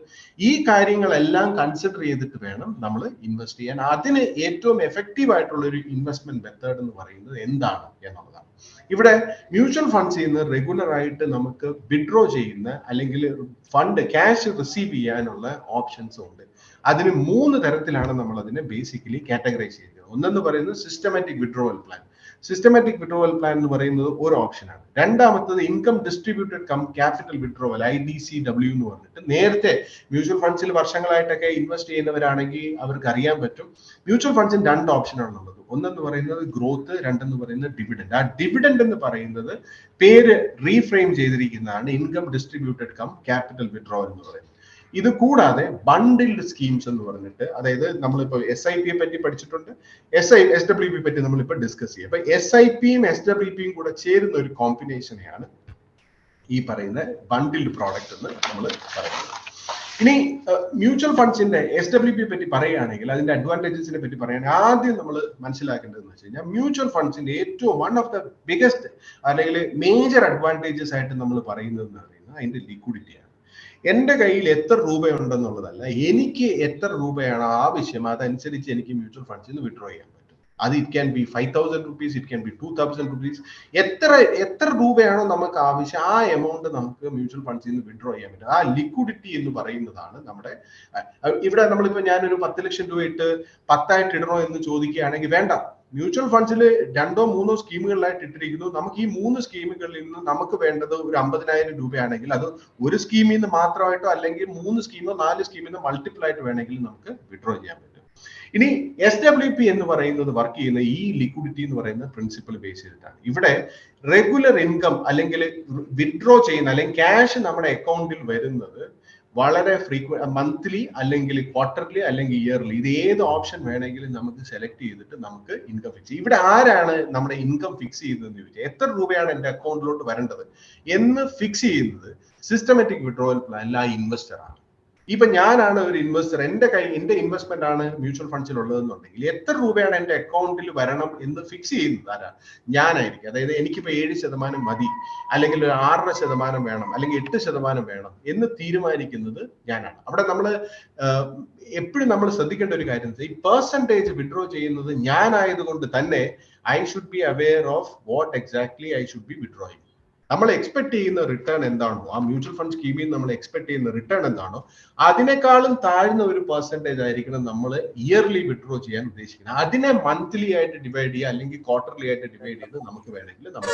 ഈ കാര്യങ്ങളെല്ലാം കൺസിഡർ ചെയ്തിട്ട് വേണം നമ്മൾ ഇൻവെസ്റ്റ് ചെയ്യാൻ. അതിന് ഏറ്റവും എഫക്റ്റീവ് ആയിട്ടുള്ള ഒരു ഇൻവെസ്റ്റ്മെന്റ് മെത്തേഡ് എന്ന് പറയുന്നത് എന്താണ് എന്നുള്ളതാണ്. ഇവിടെ മ്യൂച്വൽ ഫണ്ട്സ് നിന്ന് റെഗുലർ ആയിട്ട് നമുക്ക് വിഡ്രോ ചെയ്യുന്ന അല്ലെങ്കിൽ ഫണ്ട് ക്യാഷ് റിസീവ് ചെയ്യാനുള്ള ഓപ്ഷൻസ് ഉണ്ട്. അതിന് മൂന്ന് തരത്തിലാണ് നമ്മൾ അതിനെ ബേസിക്കലി കാറ്റഗറൈസ് ചെയ്യുന്നത്. ഒന്നെന്ന് പറയുന്നത് systematic withdrawal plan systematic withdrawal plan എന്ന് പറയുന്നത് ഒരു ഓപ്ഷനാണ് രണ്ടാമത്തത് income distributed cum capital withdrawal I D C W എന്ന് പറഞ്ഞിട്ട് നേരത്തെ മ്യൂച്വൽ ഫണ്ട്സിൽ വർഷങ്ങളായിട്ടൊക്കെ ഇൻവെസ്റ്റ് ചെയ്യുന്നവരാണെങ്കിൽ അവർക്ക് അറിയാൻ പറ്റും മ്യൂച്വൽ ഫണ്ട്സിന് രണ്ട് ഓപ്ഷനാണുള്ളത് ഒന്നെന്ന് പറയുന്നത് ഗ്രോത്ത് രണ്ടെന്ന് പറയുന്നത് ഡിവിഡൻഡ് ആ ഡിവിഡൻഡ് എന്ന് പറയുന്നത് പേര് reframe ചെയ്തിരിക്കുന്നതാണ് income distributed cum capital withdraw എന്ന് പറയുന്നത്. ഇത് കൂടാതെ ബണ്ടിൽഡ് സ്കീംസ് എന്ന് പറഞ്ഞിട്ട് അതായത് നമ്മളിപ്പോ എസ് ഐ പിയെ പറ്റി പഠിച്ചിട്ടുണ്ട്. S I S W P പറ്റി നമ്മളിപ്പോ ഡിസ്കസ് ചെയ്യും. അപ്പൊ എസ് ഐ പിയും എസ് ഡബ്ല്യു പിയും കൂടെ ചേരുന്ന ഒരു കോമ്പിനേഷനെയാണ് ഈ പറയുന്ന ബണ്ടിൽഡ് പ്രോഡക്റ്റ് എന്ന് നമ്മൾ പറയുന്നത്. ഇനി മ്യൂച്വൽ ഫണ്ട്സിന്റെ എസ് ഡബ്ല്യു പി പറ്റി പറയുകയാണെങ്കിൽ അതിന്റെ അഡ്വാന്റേജസിനെ പറ്റി പറയുകയാണെങ്കിൽ ആദ്യം നമ്മൾ മനസ്സിലാക്കേണ്ടതെന്ന് വെച്ച് കഴിഞ്ഞാൽ മ്യൂച്വൽ ഫണ്ട്സിന്റെ ഏറ്റവും വൺ ഓഫ് ദ ബിഗസ്റ്റ് അല്ലെങ്കിൽ മേജർ അഡ്വാന്റേജസ് ആയിട്ട് നമ്മൾ പറയുന്നത് എന്ന് പറയുന്നത് അതിന്റെ ലിക്വിഡിറ്റിയാണ് എന്റെ കയ്യിൽ എത്ര രൂപയുണ്ടെന്നുള്ളതല്ല എനിക്ക് എത്ര രൂപയാണ് ആവശ്യം. അതനുസരിച്ച് എനിക്ക് മ്യൂച്വൽ ഫണ്ട്സിൽ നിന്ന് വിഡ്രോ പറ്റും. അത് it can be five thousand rupees it can be two thousand rupees എത്ര എത്ര രൂപയാണോ നമുക്ക് ആവശ്യം ആ എമൗണ്ട് നമുക്ക് മ്യൂച്വൽ ഫണ്ട്സിൽ നിന്ന് വിഡ്രോ ചെയ്യാൻ പറ്റും. ആ ലിക്വിഡിറ്റി എന്ന് പറയുന്നതാണ് നമ്മുടെ ഇവിടെ നമ്മളിപ്പോ ഞാനൊരു പത്ത് ലക്ഷം രൂപ ഇട്ട് പത്തായിട്ട് ഇടണോ എന്ന് ചോദിക്കുകയാണെങ്കിൽ വേണ്ട. മ്യൂച്വൽ ഫണ്ട്സിൽ രണ്ടോ മൂന്നോ സ്കീമുകളിലായിട്ട് ഇട്ടിരിക്കുന്നു. നമുക്ക് ഈ മൂന്ന് സ്കീമുകളിൽ നിന്ന് നമുക്ക് വേണ്ടത് ഒരു അമ്പതിനായിരം രൂപയാണെങ്കിൽ അത് ഒരു സ്കീമിൽ നിന്ന് മാത്രമായിട്ടോ അല്ലെങ്കിൽ മൂന്ന് സ്കീമോ നാല് സ്കീമിൽ നിന്ന് മൾട്ടിപ്പിൾ ആയിട്ട് വേണമെങ്കിൽ നമുക്ക് വിഡ്രോ ചെയ്യാൻ പറ്റും. ഇനി എസ് ഡബ്ല്യു പി എന്ന് പറയുന്നത് വർക്ക് ചെയ്യുന്ന ഈ ലിക്വിഡിറ്റി എന്ന് പറയുന്ന പ്രിൻസിപ്പൽ ബേസ് ചെയ്തിട്ടാണ്. ഇവിടെ റെഗുലർ ഇൻകം അല്ലെങ്കിൽ വിഡ്രോ ചെയ്യുന്ന അല്ലെങ്കിൽ ക്യാഷ് നമ്മുടെ അക്കൗണ്ടിൽ വരുന്നത് വളരെ ഫ്രീക്വ മന്ത്ലി അല്ലെങ്കിൽ ക്വാർട്ടർലി അല്ലെങ്കിൽ ഇയർലി ഇത് ഏത് ഓപ്ഷൻ വേണമെങ്കിലും നമുക്ക് സെലക്ട് ചെയ്തിട്ട് നമുക്ക് ഇൻകം ഫിക്സ് ഇവിടെ ആരാണ് നമ്മുടെ ഇൻകം ഫിക്സ് ചെയ്യുന്നതെന്ന് ചോദിച്ചാൽ എത്ര രൂപയാണ് എന്റെ അക്കൗണ്ടിലോട്ട് വരേണ്ടത് എന്ന് ഫിക്സ് ചെയ്യുന്നത് സിസ്റ്റമാറ്റിക് വിഡ്രോവൽ പ്ലാനിൽ ആ ഇൻവെസ്റ്റർ ആണ്. ഇപ്പൊ ഞാനാണ് ഒരു ഇൻവെസ്റ്റർ എന്റെ കൈ എന്റെ ഇൻവെസ്റ്റ്മെന്റ് ആണ് മ്യൂച്വൽ ഫണ്ട്സിൽ ഉള്ളതെന്നുണ്ടെങ്കിൽ എത്ര രൂപയാണ് എന്റെ അക്കൗണ്ടിൽ വരണം എന്ന് ഫിക്സ് ചെയ്യുന്നത്? ആരാ? ഞാനായിരിക്കും. അതായത് എനിക്കിപ്പോ ഏഴ് ശതമാനം മതി. അല്ലെങ്കിൽ ആറര ശതമാനം വേണം. അല്ലെങ്കിൽ എട്ട് ശതമാനം വേണം എന്ന് തീരുമാനിക്കുന്നത് ഞാനാണ്. അവിടെ നമ്മൾ എപ്പോഴും നമ്മൾ ശ്രദ്ധിക്കേണ്ട ഒരു കാര്യം ഈ പെർസെന്റേജ് വിഡ്രോ ചെയ്യുന്നത് ഞാനായതുകൊണ്ട് തന്നെ I should be aware of what exactly I should be withdrawing നമ്മൾ എക്സ്പെക്ട് ചെയ്യുന്ന റിട്ടേൺ എന്താണോ ആ മ്യൂച്വൽ ഫണ്ട് സ്കീമിൽ നമ്മൾ എക്സ്പെക്ട് ചെയ്യുന്ന റിട്ടേൺ എന്താണോ അതിനേക്കാളും താഴ്ന്ന ഒരു പെർസെന്റേജ് ആയിരിക്കണം നമ്മൾ ഇയർലി വിഡ്രോ ചെയ്യാൻ ഉദ്ദേശിക്കുന്നത്. അതിനെ മന്ത്ലി ആയിട്ട് ഡിവൈഡ് ചെയ്യുക അല്ലെങ്കിൽ ക്വാർട്ടർലി ആയിട്ട് ഡിവൈഡ് ചെയ്ത് നമുക്ക് വേണമെങ്കിൽ നമ്മൾ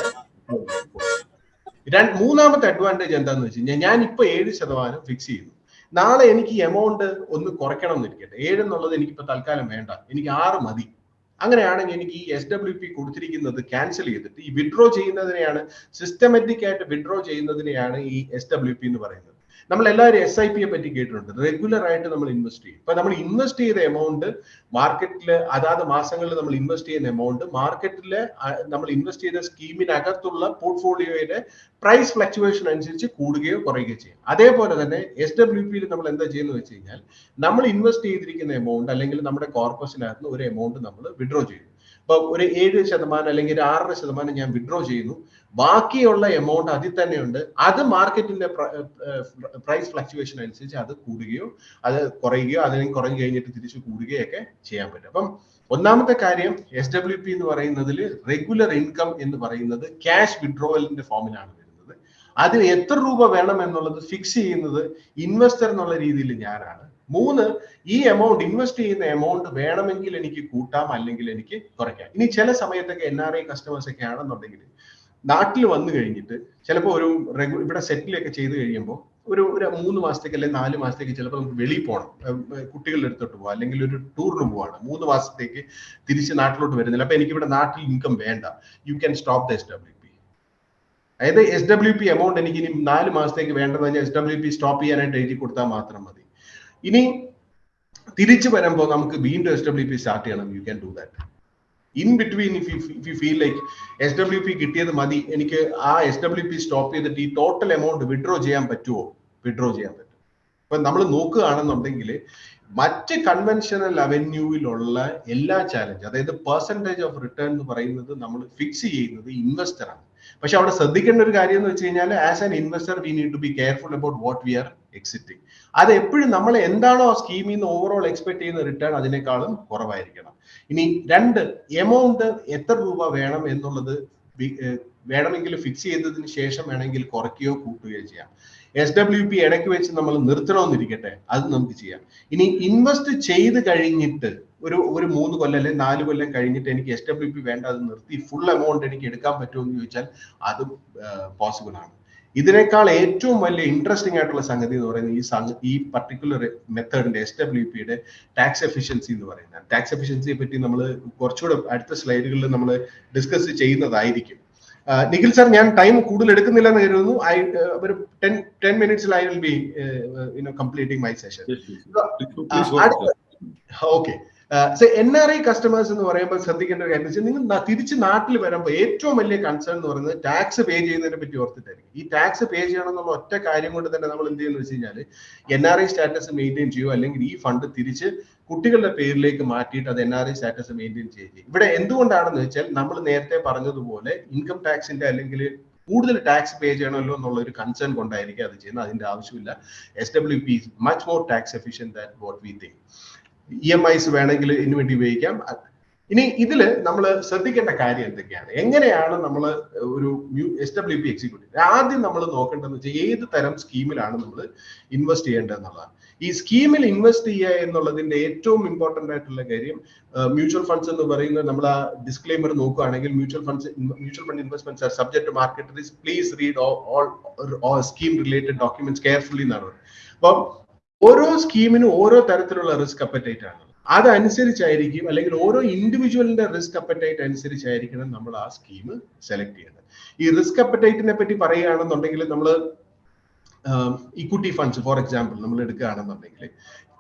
മൂന്നാമത്തെ അഡ്വാന്റേജ് എന്താണെന്ന് വെച്ച് കഴിഞ്ഞാൽ ഞാൻ ഇപ്പൊ ഏഴ് ശതമാനം ഫിക്സ് ചെയ്യുന്നു. നാളെ എനിക്ക് എമൗണ്ട് ഒന്ന് കുറയ്ക്കണം എന്നിരിക്കട്ടെ ഏഴ് എന്നുള്ളത് എനിക്കിപ്പോ തൽക്കാലം വേണ്ട. എനിക്ക് ആറ് മതി. അങ്ങനെയാണെങ്കിൽ എനിക്ക് ഈ എസ് ഡബ്ല്യു പി കൊടുത്തിരിക്കുന്നത് ക്യാൻസൽ ചെയ്തിട്ട് ഈ വിഡ്രോ ചെയ്യുന്നതിനെയാണ് സിസ്റ്റമാറ്റിക് ആയിട്ട് വിഡ്രോ ചെയ്യുന്നതിനെയാണ് ഈ എസ് ഡബ്ല്യു പി എന്ന് പറയുന്നത്. നമ്മൾ എല്ലാവരും എസ് ഐ പിയെ പറ്റി കേട്ടിട്ടുണ്ട്. റെഗുലർ ആയിട്ട് നമ്മൾ ഇൻവെസ്റ്റ് ചെയ്യും. ഇപ്പൊ നമ്മൾ ഇൻവെസ്റ്റ് ചെയ്ത എമൗണ്ട് മാർക്കറ്റിൽ അതാത് മാസങ്ങളിൽ നമ്മൾ ഇൻവെസ്റ്റ് ചെയ്യുന്ന എമൗണ്ട് മാർക്കറ്റിൽ നമ്മൾ ഇൻവെസ്റ്റ് ചെയ്ത സ്കീമിനകത്തുള്ള പോർട്ട്ഫോളിയോയുടെ പ്രൈസ് ഫ്ലക്ച്വേഷൻ അനുസരിച്ച് കൂടുകയോ കുറയുകയോ ചെയ്യും. അതേപോലെ തന്നെ എസ് ഡബ്ല്യു പിയിൽ നമ്മൾ എന്താ ചെയ്യുന്നത് വെച്ച് കഴിഞ്ഞാൽ നമ്മൾ ഇൻവെസ്റ്റ് ചെയ്തിരിക്കുന്ന എമൗണ്ട് അല്ലെങ്കിൽ നമ്മുടെ കോർപ്പസിനകത്ത് ഒരു എമൗണ്ട് നമ്മൾ വിഡ്രോ ചെയ്യും. ഇപ്പൊ ഒരു ഏഴ് ശതമാനം അല്ലെങ്കിൽ ഒരു ആറര ശതമാനം ഞാൻ വിഡ്രോ ചെയ്യുന്നു. ബാക്കിയുള്ള എമൗണ്ട് അതിൽ തന്നെയുണ്ട്. അത് മാർക്കറ്റിന്റെ പ്രൈസ് ഫ്ലക്ച്വേഷൻ അനുസരിച്ച് അത് കൂടുകയോ അത് കുറയുകയോ അതിന് കുറഞ്ഞു കഴിഞ്ഞിട്ട് തിരിച്ചു കൂടുകയോ ഒക്കെ ചെയ്യാൻ പറ്റും. അപ്പം ഒന്നാമത്തെ കാര്യം എസ് ഡബ്ല്യു പി എന്ന് പറയുന്നതിൽ റെഗുലർ ഇൻകം എന്ന് പറയുന്നത് ക്യാഷ് വിഡ്രോവലിന്റെ ഫോമിലാണ് വരുന്നത്. അതിന് എത്ര രൂപ വേണം എന്നുള്ളത് ഫിക്സ് ചെയ്യുന്നത് ഇൻവെസ്റ്റർ എന്നുള്ള രീതിയിൽ ഞാനാണ്. മൂന്ന് ഈ എമൗണ്ട് ഇൻവെസ്റ്റ് ചെയ്യുന്ന എമൗണ്ട് വേണമെങ്കിൽ എനിക്ക് കൂട്ടാം അല്ലെങ്കിൽ എനിക്ക് കുറയ്ക്കാം. ഇനി ചില സമയത്തൊക്കെ എൻ ആർ ഐ കസ്റ്റമേഴ്സ് ഒക്കെ ആണെന്നുണ്ടെങ്കിൽ നാട്ടിൽ വന്നു കഴിഞ്ഞിട്ട് ചിലപ്പോൾ ഒരു റെഗു ഇവിടെ സെറ്റിലൊക്കെ ചെയ്ത് കഴിയുമ്പോൾ ഒരു ഒരു മൂന്ന് മാസത്തേക്ക് അല്ലെങ്കിൽ നാല് മാസത്തേക്ക് ചിലപ്പോൾ നമുക്ക് വെളിയിൽ പോകണം കുട്ടികളുടെ അടുത്തോട്ട് പോകാം അല്ലെങ്കിൽ ഒരു ടൂറിന് പോവാണ്. മൂന്ന് മാസത്തേക്ക് തിരിച്ച് നാട്ടിലോട്ട് വരുന്നില്ല. അപ്പൊ എനിക്ക് ഇവിടെ നാട്ടിൽ ഇൻകം വേണ്ട. You can stop the S W P അതായത് എസ് ഡബ്ല്യു പി എമൗണ്ട് എനിക്ക് ഇനി നാല് മാസത്തേക്ക് വേണ്ടതെന്ന് എന്ന് എസ് ഡബ്ല്യു പി സ്റ്റോപ്പ് ചെയ്യാനായിട്ട് എഴുതി കൊടുത്താൽ മാത്രം മതി. ഇനി തിരിച്ചു വരുമ്പോൾ നമുക്ക് വീണ്ടും എസ് ഡബ്ല്യു പി സ്റ്റാർട്ട് ചെയ്യണം. You can do that in between if you feel like S W P കിട്ടിയത് മതി എനിക്ക് ആ എസ് ഡബ്ല്യു പി സ്റ്റോപ്പ് ചെയ്തിട്ട് ഈ ടോട്ടൽ എമൗണ്ട് വിഡ്രോ ചെയ്യാൻ പറ്റുമോ വിഡ്രോ ചെയ്യാൻ പറ്റും. ഇപ്പൊ നമ്മൾ നോക്കുകയാണെന്നുണ്ടെങ്കിൽ മറ്റ് കൺവെൻഷണൽ അവന്യൂവിലുള്ള എല്ലാ ചാലഞ്ച് അതായത് പെർസെന്റേജ് ഓഫ് റിട്ടേൺ എന്ന് പറയുന്നത് നമ്മൾ ഫിക്സ് ചെയ്യുന്നത് ഇൻവെസ്റ്റർ ആണ്. പക്ഷെ അവിടെ ശ്രദ്ധിക്കേണ്ട ഒരു കാര്യം എന്ന് വെച്ച് കഴിഞ്ഞാൽ as an investor we need to be careful about what we are exiting അത് എപ്പോഴും നമ്മൾ എന്താണോ ആ സ്കീമിൽ നിന്ന് ഓവറോൾ എക്സ്പെക്ട് ചെയ്യുന്ന റിട്ടേൺ അതിനേക്കാളും കുറവായിരിക്കണം. ഇനി രണ്ട് എമൗണ്ട് എത്ര രൂപ വേണം എന്നുള്ളത് വേണമെങ്കിൽ ഫിക്സ് ചെയ്തതിന് ശേഷം വേണമെങ്കിൽ കുറയ്ക്കുകയോ കൂട്ടുകയോ ചെയ്യാം. എസ് ഡബ്ല്യു പി ഇടയ്ക്ക് വെച്ച് നമ്മൾ നിർത്തണമെന്നിരിക്കട്ടെ അത് നമുക്ക് ചെയ്യാം. ഇനി ഇൻവെസ്റ്റ് ചെയ്ത് കഴിഞ്ഞിട്ട് ഒരു ഒരു മൂന്ന് കൊല്ലം അല്ലെങ്കിൽ നാല് കൊല്ലം കഴിഞ്ഞിട്ട് എനിക്ക് എസ് ഡബ്ല്യു പി വേണ്ട അത് നിർത്തി ഫുൾ എമൗണ്ട് എനിക്ക് എടുക്കാൻ പറ്റുമോ എന്ന് ചോദിച്ചാൽ അതും പോസിബിൾ ആണ്. ഇതിനേക്കാൾ ഏറ്റവും വലിയ ഇൻട്രസ്റ്റിംഗ് ആയിട്ടുള്ള സംഗതി എന്ന് പറയുന്നത് ഈ ഈ പർട്ടിക്കുലർ മെത്തേഡിന്റെ എസ് ഡബ്ല്യു പിയുടെ ടാക്സ് എഫിഷ്യൻസി എന്ന് പറയുന്നത്. ടാക്സ് എഫിഷ്യൻസിയെ പറ്റി നമ്മൾ കുറച്ചുകൂടെ അടുത്ത സ്ലൈഡുകളിൽ നമ്മൾ ഡിസ്കസ് ചെയ്യുന്നതായിരിക്കും. നിഖിൽ സാർ ഞാൻ ടൈം കൂടുതൽ എടുക്കുന്നില്ല എന്ന് കരുതുന്നു ഐ ഒരു ten ten മിനിറ്റ്സിൽ I will be you know completing my session okay N R I customers എന്ന് പറയുമ്പോൾ ശ്രദ്ധിക്കേണ്ട ഒരു കാര്യം വെച്ചാൽ നിങ്ങൾ തിരിച്ച് നാട്ടിൽ വരുമ്പോൾ ഏറ്റവും വലിയ കൺസേൺ എന്ന് പറയുന്നത് ടാക്സ് പേ ചെയ്യുന്നതിനെ പറ്റി ഓർത്തിട്ടായിരിക്കും. ഈ ടാക്സ് പേ ചെയ്യണം എന്നുള്ള ഒറ്റ കാര്യം കൊണ്ട് തന്നെ നമ്മൾ എന്ത് ചെയ്യുന്നു വെച്ച് കഴിഞ്ഞാൽ N R I status maintain ചെയ്യുക അല്ലെങ്കിൽ ഈ ഫണ്ട് തിരിച്ച് കുട്ടികളുടെ പേരിലേക്ക് മാറ്റിയിട്ട് അത് N R I status maintain ചെയ്യുക ഇവിടെ എന്തുകൊണ്ടാണെന്ന് വെച്ചാൽ നമ്മൾ നേരത്തെ പറഞ്ഞതുപോലെ ഇൻകം ടാക്സിന്റെ അല്ലെങ്കിൽ കൂടുതൽ ടാക്സ് പേ ചെയ്യണമല്ലോ എന്നുള്ള ഒരു കൺസേൺ കൊണ്ടായിരിക്കും അത് ചെയ്യുന്നത്. അതിന്റെ ആവശ്യമില്ല. S W P much more tax efficient that what we think E M I's വേണമെങ്കിൽ ഇതിനു വേണ്ടി ഉപയോഗിക്കാം. ഇനി ഇതിൽ നമ്മൾ ശ്രദ്ധിക്കേണ്ട കാര്യം എന്തൊക്കെയാണ്? എങ്ങനെയാണ് നമ്മൾ ഒരു എസ് ഡബ്ല്യു പി എക്സിക്യൂട്ടീവ് ആദ്യം നമ്മൾ നോക്കേണ്ടതെന്ന് വെച്ചാൽ ഏത് തരം സ്കീമിലാണ് നമ്മൾ ഇൻവെസ്റ്റ് ചെയ്യേണ്ടത് എന്നുള്ളതാണ് ഈ സ്കീമിൽ ഇൻവെസ്റ്റ് ചെയ്യുക എന്നുള്ളതിന്റെ ഏറ്റവും ഇമ്പോർട്ടന്റ് ആയിട്ടുള്ള കാര്യം മ്യൂച്വൽ ഫണ്ട്സ് എന്ന് പറയുന്നത് നമ്മൾ ആ ഡിസ്ക്ലെയിമർ നോക്കുകയാണെങ്കിൽ mutual funds mutual fund investments are subject to market risk. Please read all scheme related documents carefully എന്നാണ് പറയുന്നത്. അപ്പം ഓരോ സ്കീമിനും ഓരോ തരത്തിലുള്ള റിസ്ക് അപ്പറ്റൈറ്റ് ആണ്. അതനുസരിച്ചായിരിക്കും അല്ലെങ്കിൽ ഓരോ ഇൻഡിവിജ്വലിന്റെ റിസ്ക് അപ്പറ്റൈറ്റ് അനുസരിച്ചായിരിക്കണം നമ്മൾ ആ സ്കീം സെലക്ട് ചെയ്യുന്നത് ഈ റിസ്ക് അപ്പറ്റൈറ്റിനെ പറ്റി പറയുകയാണെന്നുണ്ടെങ്കിൽ നമ്മൾ ഇക്വിറ്റി ഫണ്ട്സ് ഫോർ എക്സാമ്പിൾ നമ്മൾ എടുക്കുകയാണെന്നുണ്ടെങ്കിൽ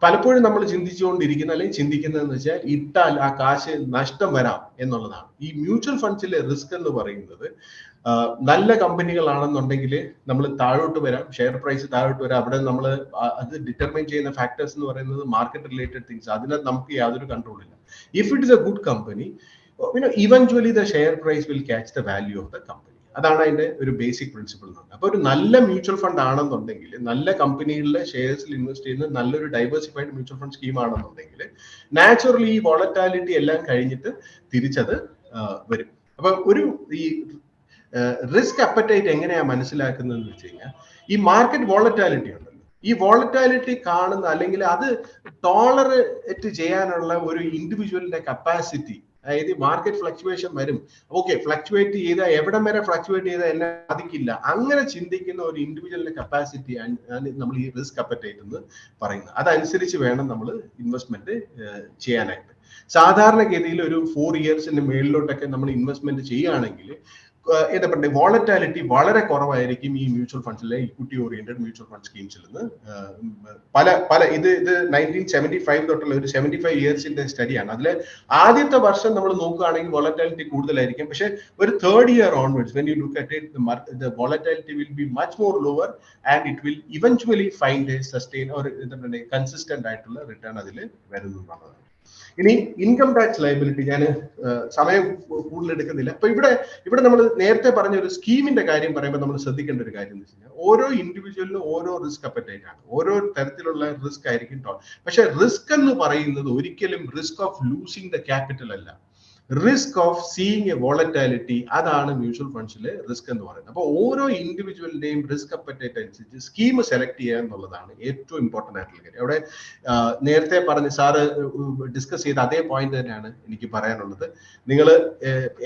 പലപ്പോഴും നമ്മൾ ചിന്തിച്ചുകൊണ്ടിരിക്കുന്ന അല്ലെങ്കിൽ ചിന്തിക്കുന്നതെന്ന് വെച്ചാൽ ഇട്ടാൽ ആ കാശ് നഷ്ടം വരാം എന്നുള്ളതാണ്. ഈ മ്യൂച്വൽ ഫണ്ട്സിലെ റിസ്ക് എന്ന് പറയുന്നത് നല്ല കമ്പനികളാണെന്നുണ്ടെങ്കിൽ നമ്മൾ താഴോട്ട് വരാം. ഷെയർ പ്രൈസ് താഴോട്ട് വരാം. അവിടെ നമ്മൾ അത് ഡിറ്റർമൈൻ ചെയ്യുന്ന ഫാക്ടേഴ്സ് എന്ന് പറയുന്നത് മാർക്കറ്റ് റിലേറ്റഡ് തിങ്സ് അതിന് നമുക്ക് യാതൊരു കൺട്രോൾ ഇല്ല. If it is a good company you know eventually the share price will catch the value of the company അതാണ് അതിന്റെ ഒരു ബേസിക് പ്രിൻസിപ്പിൾ എന്ന് പറയുന്നത്. അപ്പൊ ഒരു നല്ല മ്യൂച്വൽ ഫണ്ട് ആണെന്നുണ്ടെങ്കിൽ നല്ല കമ്പനികളിലെ ഷെയർസിൽ ഇൻവെസ്റ്റ് ചെയ്യുന്ന നല്ലൊരു ഡൈവേഴ്സിഫൈഡ് മ്യൂച്വൽ ഫണ്ട് സ്കീം ആണെന്നുണ്ടെങ്കിൽ നാച്ചുറലി ഈ വോളറ്റാലിറ്റി എല്ലാം കഴിഞ്ഞിട്ട് തിരിച്ചത് വരും. അപ്പൊ ഒരു ഈ റിസ്ക് അപ്പറ്റൈറ്റ് എങ്ങനെയാ മനസ്സിലാക്കുന്നതെന്ന് വെച്ച് കഴിഞ്ഞാൽ ഈ മാർക്കറ്റ് വോളറ്റാലിറ്റി ഉണ്ടല്ലോ. ഈ വോളറ്റാലിറ്റി കാണുന്ന അല്ലെങ്കിൽ അത് ടോളറേറ്റ് ചെയ്യാനുള്ള ഒരു ഇൻഡിവിജ്വലിന്റെ കപ്പാസിറ്റി അതായത് മാർക്കറ്റ് ഫ്ലക്ച്വേഷൻ വരും. ഓക്കെ ഫ്ലക്ച്വേറ്റ് ചെയ്ത എവിടം വരെ ഫ്ലക്ച്വേറ്റ് ചെയ്താൽ എന്നെ ബാധിക്കില്ല. അങ്ങനെ ചിന്തിക്കുന്ന ഒരു ഇൻഡിവിജ്വലിന്റെ കപ്പാസിറ്റി നമ്മൾ ഈ റിസ്ക് അപ്പറ്റൈറ്റ് എന്ന് പറയുന്നത്. അതനുസരിച്ച് വേണം നമ്മൾ ഇൻവെസ്റ്റ്മെന്റ് ചെയ്യാനായിട്ട്. സാധാരണഗതിയിൽ ഒരു ഫോർ ഇയേഴ്സിന്റെ മേളിലോട്ടൊക്കെ നമ്മൾ ഇൻവെസ്റ്റ്മെന്റ് ചെയ്യുകയാണെങ്കിൽ എന്താ പറയുക വോളറ്റാലിറ്റി വളരെ കുറവായിരിക്കും ഈ മ്യൂച്വൽ ഫണ്ട്സിലെ ഇക്വിറ്റി ഓറിയന്റഡ് മ്യൂച്വൽ ഫണ്ട് സ്കീംസിൽ നിന്ന്. പല പല ഇത് ഇത് നയന്റീൻ സെവന്റി ഫൈവ് തൊട്ടുള്ള ഒരു സെവന്റി ഫൈവ് ഇയേഴ്സിന്റെ സ്റ്റഡിയാണ് അതിൽ ആദ്യത്തെ വർഷം നമ്മൾ നോക്കുകയാണെങ്കിൽ വോളറ്റാലിറ്റി കൂടുതലായിരിക്കും. പക്ഷേ ഒരു third year onwards when you look at it the volatility will be much more lower and it will eventually find sustain ഒരു എന്താ പറയുക കൺസിസ്റ്റന്റ് ആയിട്ടുള്ള റിട്ടേൺ അതിൽ വരുന്നു എന്നുള്ളതാണ് ഇനി ഇൻകം ടാക്സ് ലയബിലിറ്റി ഞാൻ സമയം കൂടുതൽ എടുക്കുന്നില്ല. അപ്പൊ ഇവിടെ ഇവിടെ നമ്മൾ നേരത്തെ പറഞ്ഞ ഒരു സ്കീമിന്റെ കാര്യം പറയുമ്പോൾ നമ്മൾ ശ്രദ്ധിക്കേണ്ട ഒരു കാര്യം എന്ന് വെച്ച് കഴിഞ്ഞാൽ ഓരോ ഇൻഡിവിജ്വലിനും ഓരോ റിസ്ക് അപ്പറ്റൈറ്റ് ആണ്. ഓരോ തരത്തിലുള്ള റിസ്ക് ആയിരിക്കും ടോൾ പക്ഷെ റിസ്ക് എന്ന് പറയുന്നത് ഒരിക്കലും risk of losing the capital അല്ല. Risk of seeing a volatility അതാണ് മ്യൂച്വൽ ഫണ്ട്സിലെ റിസ്ക് എന്ന് പറയുന്നത്. അപ്പോൾ ഓരോ ഇൻഡിവിജ്വലിന്റെയും റിസ്ക് അപ്പറ്റേറ്റ് അനുസരിച്ച് സ്കീം സെലക്ട് ചെയ്യുക എന്നുള്ളതാണ് ഏറ്റവും ഇമ്പോർട്ടന്റ് ആയിട്ടുള്ള കാര്യം. അവിടെ നേരത്തെ പറഞ്ഞ് സാറ് ഡിസ്കസ് ചെയ്ത അതേ പോയിന്റ് തന്നെയാണ് എനിക്ക് പറയാനുള്ളത്. നിങ്ങൾ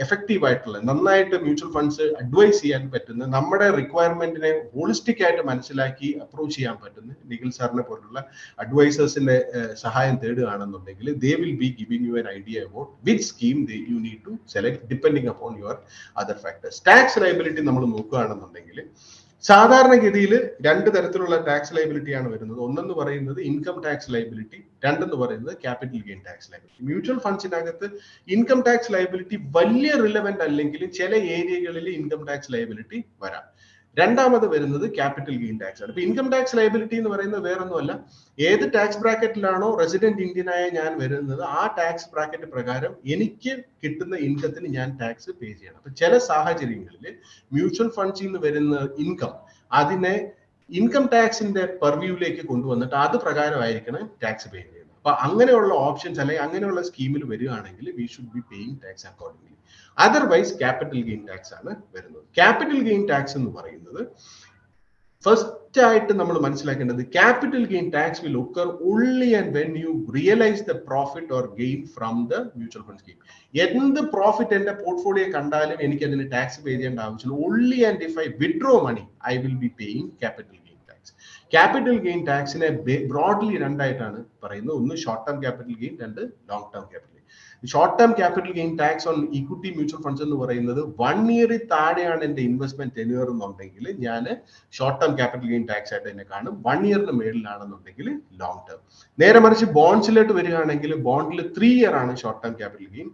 എഫക്റ്റീവ് ആയിട്ടുള്ള നന്നായിട്ട് മ്യൂച്വൽ ഫണ്ട്സ് അഡ്വൈസ് ചെയ്യാൻ പറ്റുന്ന നമ്മുടെ റിക്വയർമെന്റിനെ ഹോളിസ്റ്റിക് ആയിട്ട് മനസ്സിലാക്കി അപ്രോച്ച് ചെയ്യാൻ പറ്റുന്ന നിഖിൽ സാറിനെ പോലുള്ള അഡ്വൈസേഴ്സിന്റെ സഹായം തേടുകയാണെന്നുണ്ടെങ്കിൽ they will be giving you an idea about which scheme you need to select depending upon your other factors tax liability നമ്മൾ നോക്കുകയാണെന്നുണ്ടെങ്കിൽ സാധാരണഗതിയിൽ രണ്ട് തരത്തിലുള്ള ടാക്സ് ലൈബിലിറ്റിയാണ് വരുന്നത്. ഒന്നെന്ന് പറയുന്നത് ഇൻകം ടാക്സ് ലൈബിലിറ്റി രണ്ടെന്ന് പറയുന്നത് capital gain tax liability mutual ഫണ്ട്സിനകത്ത് income tax liability വലിയ റിലവന്റ് അല്ലെങ്കിൽ ചില ഏരിയകളിൽ ഇൻകം ടാക്സ് ലൈബിലിറ്റി വരാം. രണ്ടാമത് വരുന്നത് ക്യാപിറ്റൽ ഗെയിൻ ടാക്സ് ആണ്. ഇപ്പൊ ഇൻകം ടാക്സ് ലയബിലിറ്റി എന്ന് പറയുന്നത് വേറൊന്നുമല്ല. ഏത് ടാക്സ് ബ്രാക്കറ്റിലാണോ റെസിഡന്റ് ഇന്ത്യനായ ഞാൻ വരുന്നത് ആ ടാക്സ് ബ്രാക്കറ്റ് പ്രകാരം എനിക്ക് കിട്ടുന്ന ഇൻകത്തിന് ഞാൻ ടാക്സ് പേ ചെയ്യണം. അപ്പൊ ചില സാഹചര്യങ്ങളിൽ മ്യൂച്വൽ ഫണ്ട്സിൽ നിന്ന് വരുന്ന ഇൻകം അതിനെ ഇൻകം ടാക്സിന്റെ പെർവ്യൂവിലേക്ക് കൊണ്ടുവന്നിട്ട് അത് പ്രകാരമായിരിക്കണം ടാക്സ് പേ ചെയ്യുന്നത് അപ്പൊ അങ്ങനെയുള്ള ഓപ്ഷൻസ് അല്ലെങ്കിൽ അങ്ങനെയുള്ള സ്കീമിൽ വരികയാണെങ്കിൽ we should be paying tax accordingly otherwise capital gain tax ആണ് വരുന്നത്. ക്യാപിറ്റൽ ഗെയിൻ ടാക്സ് എന്ന് പറയുന്നത് ഫസ്റ്റ് ആയിട്ട് നമ്മൾ മനസ്സിലാക്കേണ്ടത് capital gain tax will occur only and when you realise the profit or gain from the mutual fund scheme എന്ത് profit എന്റെ portfolio കണ്ടാലും എനിക്ക് അതിന് ടാക്സ് പേ ചെയ്യേണ്ട ആവശ്യമില്ല. Only and if I withdraw money I will be paying capital capital gain ടാക്സിനെ broadly രണ്ടായിട്ടാണ് പറയുന്നത്. ഒന്ന് ഷോർട്ട് ടേം ക്യാപിറ്റൽ ഗെയിൻ രണ്ട് long term capital short term capital gain tax on equity mutual funds എന്ന് പറയുന്നത് one ഇയറിൽ താഴെയാണ് എന്റെ investment tenure എന്നുണ്ടെങ്കിൽ ഞാൻ short term capital gain tax ആയിട്ട് തന്നെ കാണും. വൺ ഇയറിന് മേളിലാണെന്നുണ്ടെങ്കിൽ ലോങ് ടേം നേരെ മറിച്ച് ബോൺസിലോട്ട് വരികയാണെങ്കിൽ ബോണ്ടിൽ ത്രീ ഇയർ ആണ് short term capital gain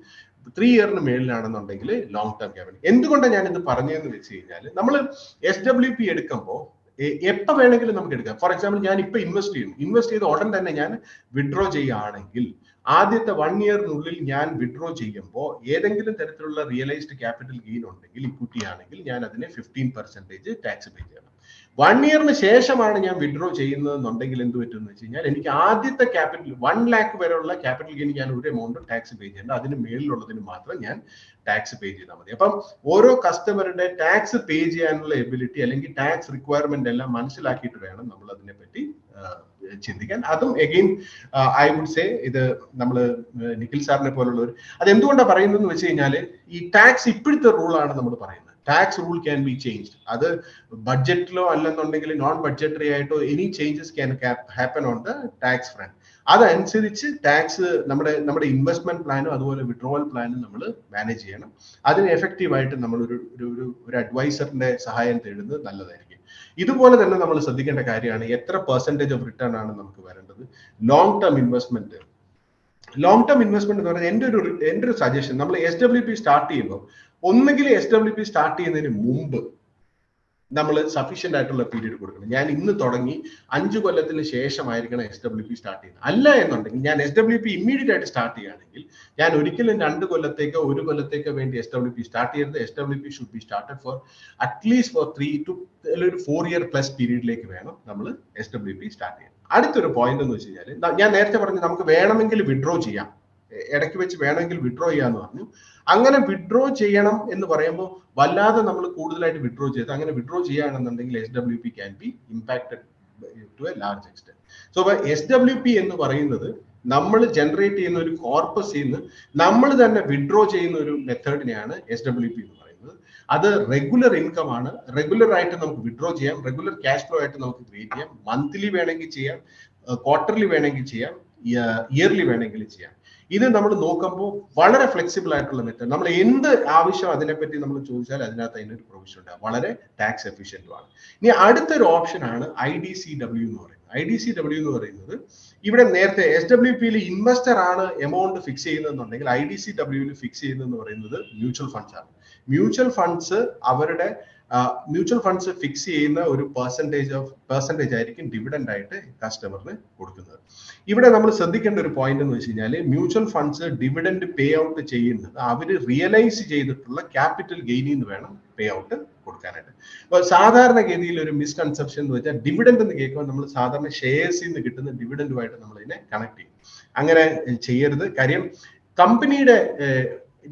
three ഇയറിന് മേളിലാണെന്നുണ്ടെങ്കിൽ ലോങ് ടേം ക്യാപിറ്റൽ എന്തുകൊണ്ടാണ് ഞാൻ ഇത് പറഞ്ഞതെന്ന് വെച്ച് കഴിഞ്ഞാൽ നമ്മൾ എസ് ഡബ്ല്യു പി എടുക്കുമ്പോൾ എപ്പോൾ വേണമെങ്കിലും നമുക്ക് എടുക്കാം. ഫോർ എക്സാമ്പിൾ ഞാൻ ഇപ്പൊ ഇൻവെസ്റ്റ് ചെയ്യുന്നു. ഇൻവെസ്റ്റ് ചെയ്ത ഉടൻ തന്നെ ഞാൻ വിഡ്രോ ചെയ്യുകയാണെങ്കിൽ ആദ്യത്തെ വൺ ഇയറിനുള്ളിൽ ഞാൻ വിഡ്രോ ചെയ്യുമ്പോൾ ഏതെങ്കിലും തരത്തിലുള്ള റിയലൈസ്ഡ് ക്യാപിറ്റൽ ഗെയിൻ ഉണ്ടെങ്കിൽ ഇക്വിറ്റി ആണെങ്കിൽ ഞാൻ അതിനെ ഫിഫ്റ്റീൻ പെർസെന്റേജ് ടാക്സ് പേ ചെയ്യണം. വൺ ഇയറിന് ശേഷമാണ് ഞാൻ വിഡ്രോ ചെയ്യുന്നതെന്നുണ്ടെങ്കിൽ എന്ത് പറ്റുമെന്ന് വെച്ച് കഴിഞ്ഞാൽ എനിക്ക് ആദ്യത്തെ ക്യാപിറ്റൽ വൺ ലാക്ക് വരെയുള്ള ക്യാപിറ്റൽ ഗെയിൻ ഞാൻ ഒരു എമൗണ്ട് ടാക്സ് പേ ചെയ്യേണ്ട. അതിന് മേളിലുള്ളതിന് മാത്രം ഞാൻ ടാക്സ് പേ ചെയ്താൽ മതി. അപ്പം ഓരോ കസ്റ്റമറുടെ ടാക്സ് പേ ചെയ്യാനുള്ള എബിലിറ്റി അല്ലെങ്കിൽ ടാക്സ് റിക്വയർമെന്റ് എല്ലാം മനസ്സിലാക്കിയിട്ട് വേണം നമ്മൾ അതിനെ പറ്റി ചിന്തിക്കാൻ. അതും എഗെയിൻ ഐ വുഡ് സേ ഇത് നമ്മൾ നിഖിൽ സാറിനെ പോലുള്ളവർ അത് എന്തുകൊണ്ടാണ് പറയുന്നതെന്ന് വെച്ച് കഴിഞ്ഞാൽ ഈ ടാക്സ് ഇപ്പോഴത്തെ റൂളാണ് നമ്മൾ പറയുന്നത്. Tax rule can be change അത് ബഡ്ജറ്റിലോ അല്ലെന്നുണ്ടെങ്കിൽ നോൺ ബഡ്ജറ്ററി ആയിട്ടോ any changes can happen on the tax front അതനുസരിച്ച് ടാക്സ് നമ്മുടെ നമ്മുടെ ഇൻവെസ്റ്റ്മെന്റ് പ്ലാനും അതുപോലെ വിഡ്രോവൽ പ്ലാനും നമ്മൾ മാനേജ് ചെയ്യണം. അതിന് എഫക്റ്റീവ് ആയിട്ട് നമ്മൾ ഒരു ഒരു ഒരു അഡ്വൈസറിന്റെ സഹായം തേടുന്നത് നല്ലതായിരിക്കും. ഇതുപോലെ തന്നെ നമ്മൾ ശ്രദ്ധിക്കേണ്ട കാര്യമാണ് എത്ര പെർസെന്റേജ് ഓഫ് റിട്ടേൺ ആണ് നമുക്ക് വരേണ്ടത്. Long term investment long term investment എന്ന് പറയുന്നത് എന്റെ ഒരു എന്റെ ഒരു സജഷൻ നമ്മൾ എസ് ഡബ്ല്യു പി സ്റ്റാർട്ട് ചെയ്യുമ്പോൾ ഒന്നുകിൽ എസ് ഡബ്ല്യു പി സ്റ്റാർട്ട് ചെയ്യുന്നതിന് മുമ്പ് നമ്മൾ സഫീഷ്യന്റ് ആയിട്ടുള്ള പീരീഡ് കൊടുക്കണം. ഞാൻ ഇന്ന് തുടങ്ങി അഞ്ചു കൊല്ലത്തിന് ശേഷമായിരിക്കണം എസ് ഡബ്ല്യു പി സ്റ്റാർട്ട് ചെയ്യുന്നത്. അല്ല എന്നുണ്ടെങ്കിൽ ഞാൻ എസ് ഡബ്ല്യു പി ഇമ്മീഡിയറ്റ് ആയിട്ട് സ്റ്റാർട്ട് ചെയ്യുകയാണെങ്കിൽ ഞാൻ ഒരിക്കലും രണ്ട് കൊല്ലത്തേക്കോ ഒരു കൊല്ലത്തേക്കോ വേണ്ടി എസ് ഡബ്ല്യു പി സ്റ്റാർട്ട് ചെയ്യരുത്. S W P should be started for at least four three two ഒരു ഫോർ ഇയർ പ്ലസ് പീരീഡിലേക്ക് വേണം നമ്മൾ എസ് ഡബ്ല്യു പി സ്റ്റാർട്ട് ചെയ്യാൻ. അടുത്തൊരു പോയിന്റ് എന്ന് വെച്ച് കഴിഞ്ഞാൽ ഞാൻ നേരത്തെ പറഞ്ഞു നമുക്ക് വേണമെങ്കിൽ വിഡ്രോ ചെയ്യാം. ഇടയ്ക്ക് വെച്ച് വേണമെങ്കിൽ വിഡ്രോ ചെയ്യാന്ന് പറഞ്ഞു. അങ്ങനെ വിഡ്രോ ചെയ്യണം എന്ന് പറയുമ്പോൾ വല്ലാതെ നമ്മൾ കൂടുതലായിട്ട് വിഡ്രോ ചെയ്ത് അങ്ങനെ വിഡ്രോ ചെയ്യുകയാണെന്നുണ്ടെങ്കിൽ S W P can be impacted to a large extent so S W P എന്ന് പറയുന്നത് നമ്മൾ ജനറേറ്റ് ചെയ്യുന്ന ഒരു കോർപ്പസിൽ നിന്ന് നമ്മൾ തന്നെ വിഡ്രോ ചെയ്യുന്ന ഒരു മെത്തേഡിനെയാണ് എസ് ഡബ്ല്യു പി എന്ന് പറയുന്നത്. അത് റെഗുലർ ഇൻകം ആണ്. റെഗുലർ ആയിട്ട് നമുക്ക് വിഡ്രോ ചെയ്യാം. റെഗുലർ ക്യാഷ് ഫ്ലോ ആയിട്ട് നമുക്ക് ക്രിയേറ്റ് ചെയ്യാം. മന്ത്ലി വേണമെങ്കിൽ ചെയ്യാം. ക്വാർട്ടർലി വേണമെങ്കിൽ ചെയ്യാം. ഇയർലി വേണമെങ്കിൽ ചെയ്യാം. ഇത് നമ്മൾ നോക്കുമ്പോൾ വളരെ ഫ്ലെക്സിബിൾ ആയിട്ടുള്ള മെത്തേഡ് നമ്മൾ എന്ത് ആവശ്യം അതിനെപ്പറ്റി നമ്മൾ ചോദിച്ചാൽ അതിനകത്ത് അതിനൊരു പ്രൊവിഷൻ ഉണ്ടാകും വളരെ ടാക്സ് ആണ്. ഇനി അടുത്തൊരു ഓപ്ഷൻ ആണ് ഐ ഡി സി ഡബ്ല്യു എന്ന് പറയുന്നത്. ഐ ഡി സി ഡബ്ല്യു എന്ന് പറയുന്നത് ഇവിടെ നേരത്തെ എസ് ഡബ്ല്യു പിയിൽ ഇൻവെസ്റ്റർ ആണ് എമൗണ്ട് ഫിക്സ് ചെയ്യുന്നതെന്നുണ്ടെങ്കിൽ ഐ ഡി സി ഡബ്ല്യുവിൽ ഫിക്സ് ചെയ്യുന്നതെന്ന് പറയുന്നത് മ്യൂച്വൽ ഫണ്ട്സ് ആണ്. മ്യൂച്വൽ ഫണ്ട്സ് അവരുടെ മ്യൂച്വൽ ഫണ്ട്സ് ഫിക്സ് ചെയ്യുന്ന ഒരു പെർസെന്റേജ് ഓഫ് പെർസെന്റേജ് ആയിരിക്കും ഡിവിഡൻഡ് ആയിട്ട് കസ്റ്റമറിന് കൊടുക്കുന്നത്. ഇവിടെ നമ്മൾ ശ്രദ്ധിക്കേണ്ട ഒരു പോയിന്റ് എന്ന് വെച്ച് കഴിഞ്ഞാൽ mutual funds dividend pay out ചെയ്യുന്നത് അവർ റിയലൈസ് ചെയ്തിട്ടുള്ള ക്യാപിറ്റൽ ഗെയിനിൽ നിന്ന് വേണം പേ ഔട്ട് കൊടുക്കാനായിട്ട്. അപ്പോൾ സാധാരണഗതിയിൽ ഒരു മിസ്കൺസെപ്ഷൻ എന്ന് വെച്ചാൽ ഡിവിഡൻഡ് എന്ന് കേൾക്കുമ്പോൾ നമ്മൾ സാധാരണ ഷെയർസിൽ നിന്ന് കിട്ടുന്ന ഡിവിഡൻഡുമായിട്ട് നമ്മൾ ഇതിനെ കണക്ട് ചെയ്യും. അങ്ങനെ ചെയ്യരുത്. കാര്യം കമ്പനിയുടെ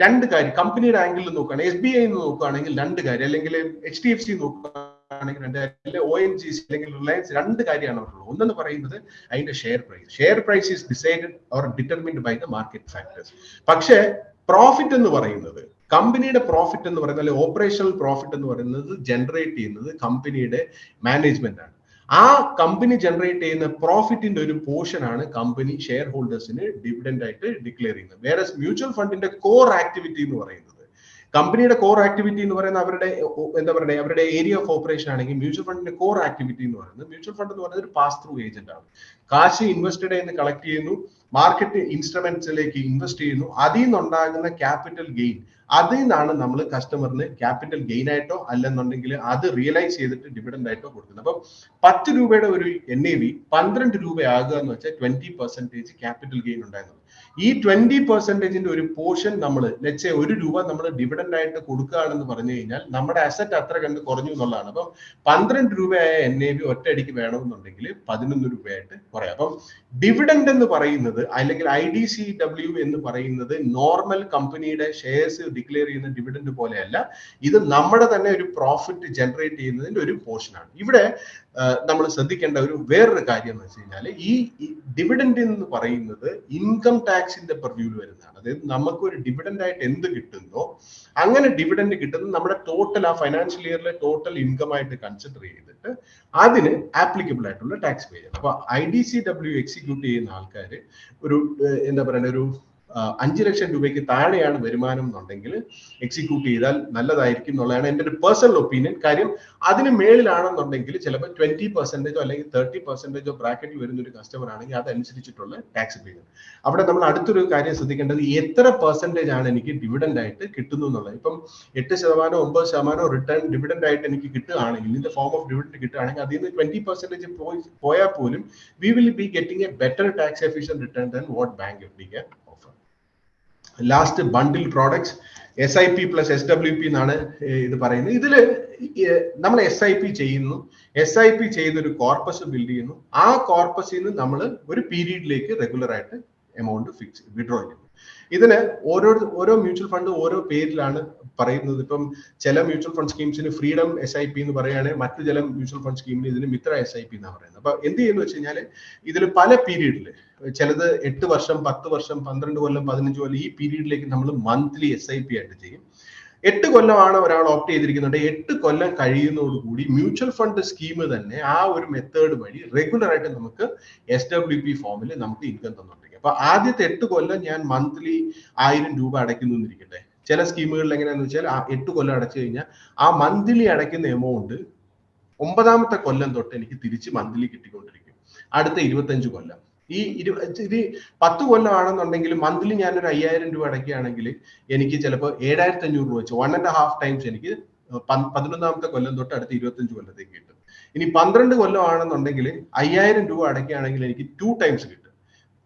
രണ്ട് കാര്യം. കമ്പനിയുടെ ആംഗിളിൽ നോക്കുകയാണെങ്കിൽ എസ് ബി ഐ നോക്കുകയാണെങ്കിൽ രണ്ട് കാര്യം. അല്ലെങ്കിൽ എച്ച് ഡി എഫ് സി നോക്കുകയാണെങ്കിൽ രണ്ട് അല്ലെങ്കിൽ ഒ എൻ ജി സി അല്ലെങ്കിൽ റിലയൻസ് രണ്ട് കാര്യമാണ് അവർക്കുള്ളത് ഒന്നെന്ന് പറയുന്നത് അതിന്റെ share price share price is decided or determined by the market factors പക്ഷേ പ്രോഫിറ്റ് എന്ന് പറയുന്നത് കമ്പനിയുടെ പ്രോഫിറ്റ് എന്ന് പറയുന്നത് അല്ലെങ്കിൽ ഓപ്പറേഷണൽ പ്രോഫിറ്റ് എന്ന് പറയുന്നത് ജനറേറ്റ് ചെയ്യുന്നത് കമ്പനിയുടെ മാനേജ്മെന്റ് ആണ്. ആ കമ്പനി ജനറേറ്റ് ചെയ്യുന്ന പ്രോഫിറ്റിന്റെ ഒരു പോർഷൻ ആണ് കമ്പനി ഷെയർ ഹോൾഡേഴ്സിന് ഡിവിഡൻഡ് ആയിട്ട് ഡിക്ലെയർ ചെയ്യുന്നത്. വേറെ മ്യൂച്വൽ ഫണ്ടിന്റെ കോർ ആക്ടിവിറ്റി എന്ന് പറയുന്നത് കമ്പനിയുടെ കോർ ആക്ടിവിറ്റി എന്ന് പറയുന്നത് അവരുടെ എന്താ പറയുക അവരുടെ ഏരിയ ഓഫ് ഓപ്പറേഷൻ ആണെങ്കിൽ മ്യൂച്വൽ ഫണ്ടിന്റെ കോർ ആക്ടിവിറ്റി എന്ന് പറയുന്നത് മ്യൂച്വൽ ഫണ്ട് എന്ന് പറയുന്നത് ഒരു പാസ് ത്രൂ ഏജന്റ് ആണ്. കാശ് ഇൻവെസ്റ്റഡ് എന്ന് കളക്ട് ചെയ്യുന്നു മാർക്കറ്റ് ഇൻസ്ട്രുമെന്റ്സിലേക്ക് ഇൻവെസ്റ്റ് ചെയ്യുന്നു അതിൽ നിന്നുണ്ടാകുന്ന ക്യാപിറ്റൽ ഗെയിൻ അതിൽ നിന്നാണ് നമ്മൾ കസ്റ്റമറിന് ക്യാപിറ്റൽ ഗെയിൻ ആയിട്ടോ അല്ലെന്നുണ്ടെങ്കിൽ അത് റിയലൈസ് ചെയ്തിട്ട് ഡിവിഡൻഡ് ആയിട്ടോ കൊടുക്കുന്നത്. അപ്പം പത്ത് രൂപയുടെ ഒരു എൻ എ വി പന്ത്രണ്ട് രൂപയാകുക എന്ന് വെച്ചാൽ ട്വന്റി പെർസെന്റേജ് ക്യാപിറ്റൽ ഗെയിൻ ഉണ്ടായിരുന്നത് ഈ ട്വന്റി പെർസെന്റേജിന്റെ ഒരു പോർഷൻ നമ്മൾ ലെറ്റ്സെ ഒരു രൂപ നമ്മൾ ഡിവിഡൻഡ് ആയിട്ട് കൊടുക്കുകയാണെന്ന് പറഞ്ഞു കഴിഞ്ഞാൽ നമ്മുടെ അസറ്റ് അത്ര കണ്ട് കുറഞ്ഞു എന്നുള്ളതാണ്. അപ്പം പന്ത്രണ്ട് രൂപയായ എൻ എ ബി ഒറ്റയടിക്ക് വേണമെന്നുണ്ടെങ്കിൽ പതിനൊന്ന് രൂപയായിട്ട് കുറയാം. അപ്പം ഡിവിഡൻഡ് എന്ന് പറയുന്നത് അല്ലെങ്കിൽ ഐ ഡി സി ഡബ്ല്യു എന്ന് പറയുന്നത് നോർമൽ കമ്പനിയുടെ ഷെയർസ് ഡിക്ലെയർ ചെയ്യുന്ന ഡിവിഡൻഡ് പോലെയല്ല. ഇത് നമ്മുടെ തന്നെ ഒരു പ്രോഫിറ്റ് ജനറേറ്റ് ചെയ്യുന്നതിന്റെ ഒരു പോർഷനാണ് ഇവിടെ നമ്മൾ ശ്രദ്ധിക്കേണ്ട ഒരു വേറൊരു കാര്യം എന്ന് വെച്ച് കഴിഞ്ഞാൽ ഈ ഡിവിഡൻഡ് എന്ന് പറയുന്നത് ഇൻകം ടാക്സിന്റെ പെർവ്യൂവിൽ വരുന്നതാണ്. അതായത് നമുക്ക് ഒരു ഡിവിഡൻഡ് ആയിട്ട് എന്ത് കിട്ടുന്നോ അങ്ങനെ ഡിവിഡൻഡ് കിട്ടുന്നത് നമ്മുടെ ടോട്ടൽ ആ ഫൈനാൻഷ്യൽ ഇയറിലെ ടോട്ടൽ ഇൻകം ആയിട്ട് കൺസിഡർ ചെയ്തിട്ട് അതിന് ആപ്ലിക്കബിൾ ആയിട്ടുള്ള ടാക്സ് പേ ചെയ്യണം അപ്പൊ I D C W execute ചെയ്യുന്ന ആൾക്കാർ ഒരു എന്താ പറയുക ഒരു അഞ്ച് ലക്ഷം രൂപയ്ക്ക് താഴെയാണ് വരുമാനം എന്നുണ്ടെങ്കിൽ എക്സിക്യൂട്ട് ചെയ്താൽ നല്ലതായിരിക്കും എന്നുള്ളതാണ് എന്റെ ഒരു പേഴ്സണൽ ഒപ്പീനിയൻ കാര്യം അതിന് മേളിലാണെന്നുണ്ടെങ്കിൽ ചിലപ്പോൾ ട്വന്റി പെർസെന്റേജോ അല്ലെങ്കിൽ തേർട്ടി പെർസെന്റേജോ ബ്രാക്കറ്റിൽ വരുന്ന ഒരു കസ്റ്റമർ ആണെങ്കിൽ അതനുസരിച്ചിട്ടുള്ള ടാക്സ് പേ അവിടെ നമ്മൾ അടുത്തൊരു കാര്യം ശ്രദ്ധിക്കേണ്ടത് എത്ര പെർസെന്റേജ് ആണ് എനിക്ക് ഡിവിഡൻഡ് ആയിട്ട് കിട്ടുന്നു എന്നുള്ളത്. ഇപ്പം എട്ട് ശതമാനം ഒമ്പത് ശതമാനം റിട്ടേൺ ഡിവിഡൻഡ് ആയിട്ട് എനിക്ക് കിട്ടുകയാണെങ്കിൽ ഇതിന്റെ ഫോം ഓഫ് ഡിവിഡൻഡ് കിട്ടുകയാണെങ്കിൽ അതിൽ നിന്ന് ട്വന്റി പെർസെന്റേജ് പോയി പോയാൽ പോലും we will be getting a better tax efficient return than what bank F offer last bundle products S I P plus S W P എന്നാണ് ഇത് പറയുന്നത്. ഇതിൽ നമ്മൾ എസ് ഐ പി ചെയ്യുന്നു. എസ് ഐ പി ചെയ്തൊരു കോർപ്പസ് ബിൽഡ് ചെയ്യുന്നു. ആ കോർപ്പസിൽ നിന്ന് നമ്മൾ ഒരു പീരീഡിലേക്ക് റെഗുലർ ആയിട്ട് എമൗണ്ട് ഫിക്സ് വിഡ്രോ ചെയ്യുന്നു ഇതിന് ഓരോ ഓരോ മ്യൂച്വൽ ഫണ്ട് ഓരോ പേരിലാണ് പറയുന്നത്. ഇപ്പം ചില മ്യൂച്വൽ ഫണ്ട് സ്കീംസിന് ഫ്രീഡം എസ് ഐ പി എന്ന് പറയുകയാണെങ്കിൽ മറ്റു ചില മ്യൂച്വൽ ഫണ്ട് സ്കീമിന് ഇതിന് മിത്ര എസ് ഐ പി എന്നാണ് പറയുന്നത്. അപ്പൊ എന്ത് ചെയ്യുന്നു വെച്ച് കഴിഞ്ഞാൽ ഇതിൽ പല പീരീഡിൽ ചിലത് എട്ട് വർഷം പത്ത് വർഷം പന്ത്രണ്ട് കൊല്ലം പതിനഞ്ച് കൊല്ലം ഈ പീരീഡിലേക്ക് നമ്മൾ മന്ത്ലി എസ് ഐ പി ആയിട്ട് ചെയ്യും. എട്ട് കൊല്ലമാണ് ഒരാൾ ഓപ്റ്റ് ചെയ്തിരിക്കുന്നുണ്ട്. എട്ട് കൊല്ലം കഴിയുന്നതോടുകൂടി മ്യൂച്വൽ ഫണ്ട് സ്കീം തന്നെ ആ ഒരു മെത്തേഡ് വഴി റെഗുലർ ആയിട്ട് നമുക്ക് എസ് ഡബ്ല്യു പി ഫോമിൽ നമുക്ക് ഇൻകം തന്നുകൊണ്ടിരിക്കും അപ്പൊ ആദ്യത്തെ എട്ട് കൊല്ലം ഞാൻ മന്ത്ലി ആയിരം രൂപ അടയ്ക്കുന്നു എന്നിരിക്കട്ടെ. ചില സ്കീമുകളിൽ എങ്ങനെയാന്ന് വെച്ചാൽ ആ എട്ട് കൊല്ലം അടച്ചു കഴിഞ്ഞാൽ ആ മന്ത്ലി അടയ്ക്കുന്ന എമൗണ്ട് ഒമ്പതാമത്തെ കൊല്ലം തൊട്ട് എനിക്ക് തിരിച്ച് മന്ത്ലി കിട്ടിക്കൊണ്ടിരിക്കും. അടുത്ത ഇരുപത്തഞ്ച് കൊല്ലം. ഈ ഇരു ഇത് പത്ത് കൊല്ലമാണെന്നുണ്ടെങ്കിൽ മന്ത്ലി ഒരു അയ്യായിരം രൂപ അടയ്ക്കുകയാണെങ്കിൽ എനിക്ക് ചിലപ്പോൾ ഏഴായിരത്തി അഞ്ഞൂറ് രൂപ വെച്ച് വൺ ആൻഡ് ഹാഫ് ടൈംസ് എനിക്ക് പതിനൊന്നാമത്തെ കൊല്ലം തൊട്ട് അടുത്ത ഇരുപത്തഞ്ച് കൊല്ലത്തേക്ക് കിട്ടും. ഇനി പന്ത്രണ്ട് കൊല്ലമാണെന്നുണ്ടെങ്കിൽ അയ്യായിരം രൂപ അടയ്ക്കുകയാണെങ്കിൽ എനിക്ക് ടു ടൈംസ് കിട്ടും.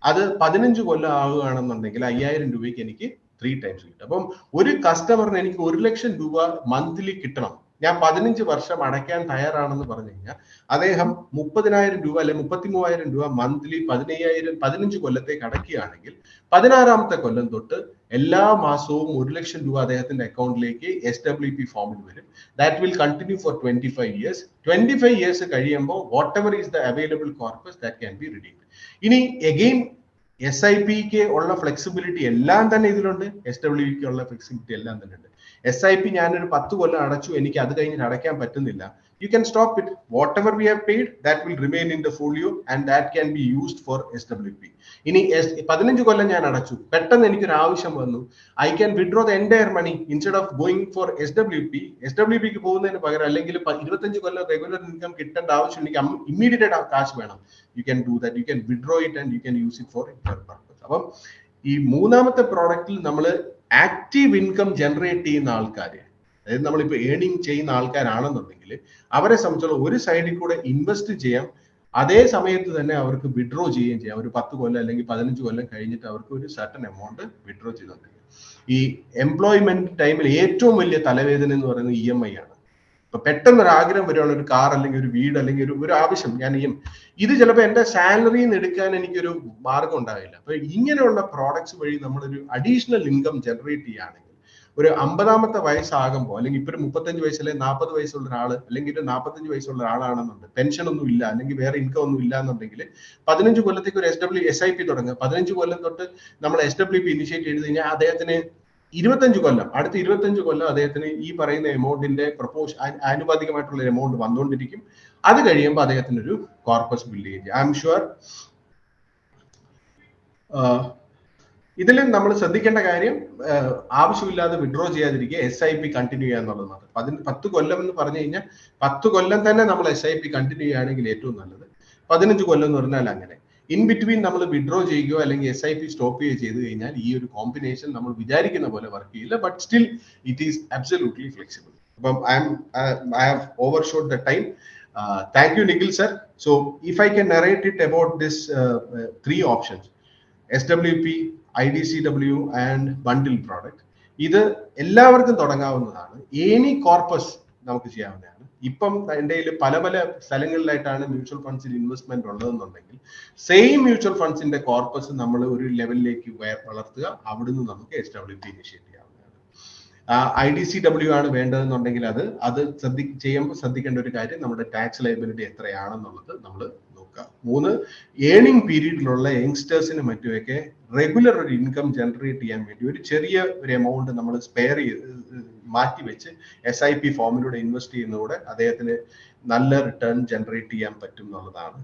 അത് പതിനഞ്ച് കൊല്ലം ആവുകയാണെന്നുണ്ടെങ്കിൽ അയ്യായിരം രൂപയ്ക്ക് എനിക്ക് ത്രീ ടൈംസ് കിട്ടും. അപ്പം ഒരു കസ്റ്റമറിന് എനിക്ക് ഒരു ലക്ഷം രൂപ മന്ത്ലി കിട്ടണം. ഞാൻ പതിനഞ്ച് വർഷം അടയ്ക്കാൻ തയ്യാറാണെന്ന് പറഞ്ഞു കഴിഞ്ഞാൽ അദ്ദേഹം മുപ്പതിനായിരം രൂപ അല്ലെ മുപ്പത്തി മൂവായിരം രൂപ മന്ത്ലി പതിനയ്യായിരം പതിനഞ്ച് കൊല്ലത്തേക്ക് അടയ്ക്കുകയാണെങ്കിൽ പതിനാറാമത്തെ കൊല്ലം തൊട്ട് എല്ലാ മാസവും ഒരു ലക്ഷം രൂപ അദ്ദേഹത്തിന്റെ അക്കൗണ്ടിലേക്ക് എസ് ഡബ്ല്യു പി ഫോമിൽ വരും. That will continue for twenty five years twenty five years കഴിയുമ്പോൾ whatever is the available corpus that can be redeemed ഇനി എഗെയിൻ എസ് ഐ പിക്ക് ഉള്ള ഫ്ലെക്സിബിലിറ്റി എല്ലാം തന്നെ ഇതിലുണ്ട്. എസ് ഡബ്ല്യുക്ക് ഉള്ള ഫ്ലെക്സിബിലിറ്റി എല്ലാം തന്നെ ഉണ്ട്. എസ് ഐ പി ഞാനൊരു പത്ത് കൊല്ലം അടച്ചു. എനിക്ക് അത് കഴിഞ്ഞിട്ട് അടയ്ക്കാൻ പറ്റുന്നില്ല. It whatever we have paid that will remain in the folio and that can be used for S W P ഇനി പതിനഞ്ച് കൊല്ലം ഞാൻ അടച്ചു. പെട്ടെന്ന് എനിക്കൊരു ആവശ്യം വന്നു. I can withdraw the entire money instead of going for S W P S W പിക്ക് പോകുന്നതിന് പകരം അല്ലെങ്കിൽ ഇരുപത്തഞ്ച് കൊല്ലം റെഗുലർ ഇൻകം കിട്ടേണ്ട ആവശ്യം എനിക്ക് ഇമ്മീഡിയറ്റ് ആയിട്ട് കാശ് വേണം. You can do that you can withdraw it and you can use it for purpose അപ്പം ഈ മൂന്നാമത്തെ പ്രോഡക്റ്റിൽ നമ്മൾ ആക്റ്റീവ് ഇൻകം ജനറേറ്റ് ചെയ്യുന്ന ആൾക്കാർ അതായത് നമ്മളിപ്പോൾ ഏണിങ് ചെയ്യുന്ന ആൾക്കാരാണെന്നുണ്ടെങ്കിൽ അവരെ സംബന്ധിച്ചുള്ള ഒരു സൈഡിൽ കൂടെ ഇൻവെസ്റ്റ് ചെയ്യാം. അതേ സമയത്ത് തന്നെ അവർക്ക് വിഡ്രോ ചെയ്യുകയും ചെയ്യാം. ഒരു പത്ത് കൊല്ലം അല്ലെങ്കിൽ പതിനഞ്ച് കൊല്ലം കഴിഞ്ഞിട്ട് അവർക്ക് ഒരു സർട്ടൻ എമൗണ്ട് വിഡ്രോ ചെയ്തുകൊണ്ടിരിക്കും ഈ എംപ്ലോയ്മെന്റ് ടൈമിൽ ഏറ്റവും വലിയ തലവേദന എന്ന് പറയുന്നത് ഇ എം ഐ ആണ്. ഇപ്പൊ പെട്ടെന്ന് ഒരു ആഗ്രഹം വരുവാണ് ഒരു കാർ അല്ലെങ്കിൽ ഒരു വീട് അല്ലെങ്കിൽ ഒരു ഒരു ആവശ്യം. ഞാൻ ഈ ഇത് ചിലപ്പോൾ എന്റെ സാലറിയിൽ നിന്ന് എടുക്കാൻ എനിക്കൊരു മാർഗം ഉണ്ടാവില്ല. അപ്പൊ ഇങ്ങനെയുള്ള പ്രോഡക്ട്സ് വഴി നമ്മളൊരു അഡീഷണൽ ഇൻകം ജനറേറ്റ് ചെയ്യുകയാണെങ്കിൽ ഒരു അമ്പതാമത്തെ വയസ്സാകുമ്പോൾ അല്ലെങ്കിൽ ഇപ്പൊ ഒരു മുപ്പത്തഞ്ച് വയസ്സിലെ നാൽപ്പത് വയസ്സുള്ള ഒരാൾ അല്ലെങ്കിൽ ഒരു നാൽപ്പത്തഞ്ച് വയസ്സുള്ള ഒരാളാണെന്നുണ്ട് പെൻഷൻ ഒന്നും ഇല്ല അല്ലെങ്കിൽ വേറെ ഇൻകം ഒന്നും ഇല്ല എന്നുണ്ടെങ്കിൽ പതിനഞ്ച് കൊല്ലത്തേക്ക് ഒരു S W S I P തുടങ്ങുക. പതിനഞ്ച് കൊല്ലം തൊട്ട് നമ്മൾ എസ് ഡബ്ല്യു പി ഇനിഷ്യേറ്റ് ചെയ്ത് കഴിഞ്ഞാൽ അദ്ദേഹത്തിന് ഇരുപത്തഞ്ച് കൊല്ലം അടുത്ത ഇരുപത്തഞ്ച് കൊല്ലം അദ്ദേഹത്തിന് ഈ പറയുന്ന എമൗണ്ടിന്റെ പ്രപ്പോസ് ആനുപാതികമായിട്ടുള്ള എമൗണ്ട് വന്നുകൊണ്ടിരിക്കും അത് കഴിയുമ്പോൾ അദ്ദേഹത്തിന് ഒരു കോർപ്പസ് ബിൽഡ് ചെയ്യും ഐ എം ഷുവർ ഇതിൽ നമ്മൾ ശ്രദ്ധിക്കേണ്ട കാര്യം ആവശ്യമില്ലാതെ വിഡ്രോ ചെയ്യാതിരിക്കുക എസ് ഐ പി കണ്ടിന്യൂ ചെയ്യുക എന്നുള്ളതാണ്. പതിന് പത്ത് കൊല്ലം എന്ന് പറഞ്ഞു കഴിഞ്ഞാൽ പത്ത് കൊല്ലം തന്നെ നമ്മൾ എസ് ഐ പി കണ്ടിന്യൂ ചെയ്യുകയാണെങ്കിൽ ഏറ്റവും നല്ലത്. പതിനഞ്ച് കൊല്ലം എന്ന് പറഞ്ഞാൽ അങ്ങനെ. ഇൻ ബിറ്റ്വീൻ നമ്മൾ വിഡ്രോ ചെയ്യുകയോ അല്ലെങ്കിൽ എസ് ഐ പി സ്റ്റോപ്പ് ചെയ്യുകയോ ചെയ്ത് കഴിഞ്ഞാൽ ഈ ഒരു കോമ്പിനേഷൻ നമ്മൾ വിചാരിക്കുന്ന പോലെ വർക്ക് ചെയ്യില്ല but still it is absolutely flexible അപ്പം I'm I have overshot the time thank you Nikhil sir so if I can narrate it about this three options S W P I D C W and bundle product ഇത് എല്ലാവർക്കും തുടങ്ങാവുന്നതാണ്. Any corpus നമുക്ക് ചെയ്യാവുന്നതാണ്. ഇപ്പം എന്റെ കയ്യിൽ പല പല സ്ഥലങ്ങളിലായിട്ടാണ് മ്യൂച്വൽ ഫണ്ട്സിൽ ഇൻവെസ്റ്റ്മെന്റ് ഉള്ളതെന്നുണ്ടെങ്കിൽ സെയിം മ്യൂച്വൽ ഫണ്ട്സിന്റെ കോർപ്പസ് നമ്മൾ ഒരു ലെവലിലേക്ക് വളർത്തുക. അവിടുന്ന് നമുക്ക് എസ് ഡബ്ല്യു പി ഇനിഷ്യേറ്റ് ചെയ്യാവുന്നതാണ്. ഐ ഡി സി ഡബ്ല്യു ആണ് വേണ്ടതെന്നുണ്ടെങ്കിൽ അത് അത് ശ്രദ്ധി ചെയ്യുമ്പോൾ ശ്രദ്ധിക്കേണ്ട ഒരു കാര്യം നമ്മുടെ ടാക്സ് ലൈബിലിറ്റി എത്രയാണെന്നുള്ളത് നമ്മൾ നോക്കുക മൂന്ന് ഏണിംഗ് പീരീഡിലുള്ള യങ്സ്റ്റേഴ്സിന് മറ്റുമൊക്കെ റെഗുലർ ഒരു ഇൻകം ജനറേറ്റ് ചെയ്യാൻ വേണ്ടി ഒരു ചെറിയ ഒരു എമൗണ്ട് നമ്മൾ സ്പെയർ ചെയ്ത് മാറ്റി വെച്ച് എസ് ഐ പി ഫോമിലൂടെ ഇൻവെസ്റ്റ് ചെയ്യുന്നതോടെ അദ്ദേഹത്തിന് നല്ല റിട്ടേൺ ജനറേറ്റ് ചെയ്യാൻ പറ്റും എന്നുള്ളതാണ്.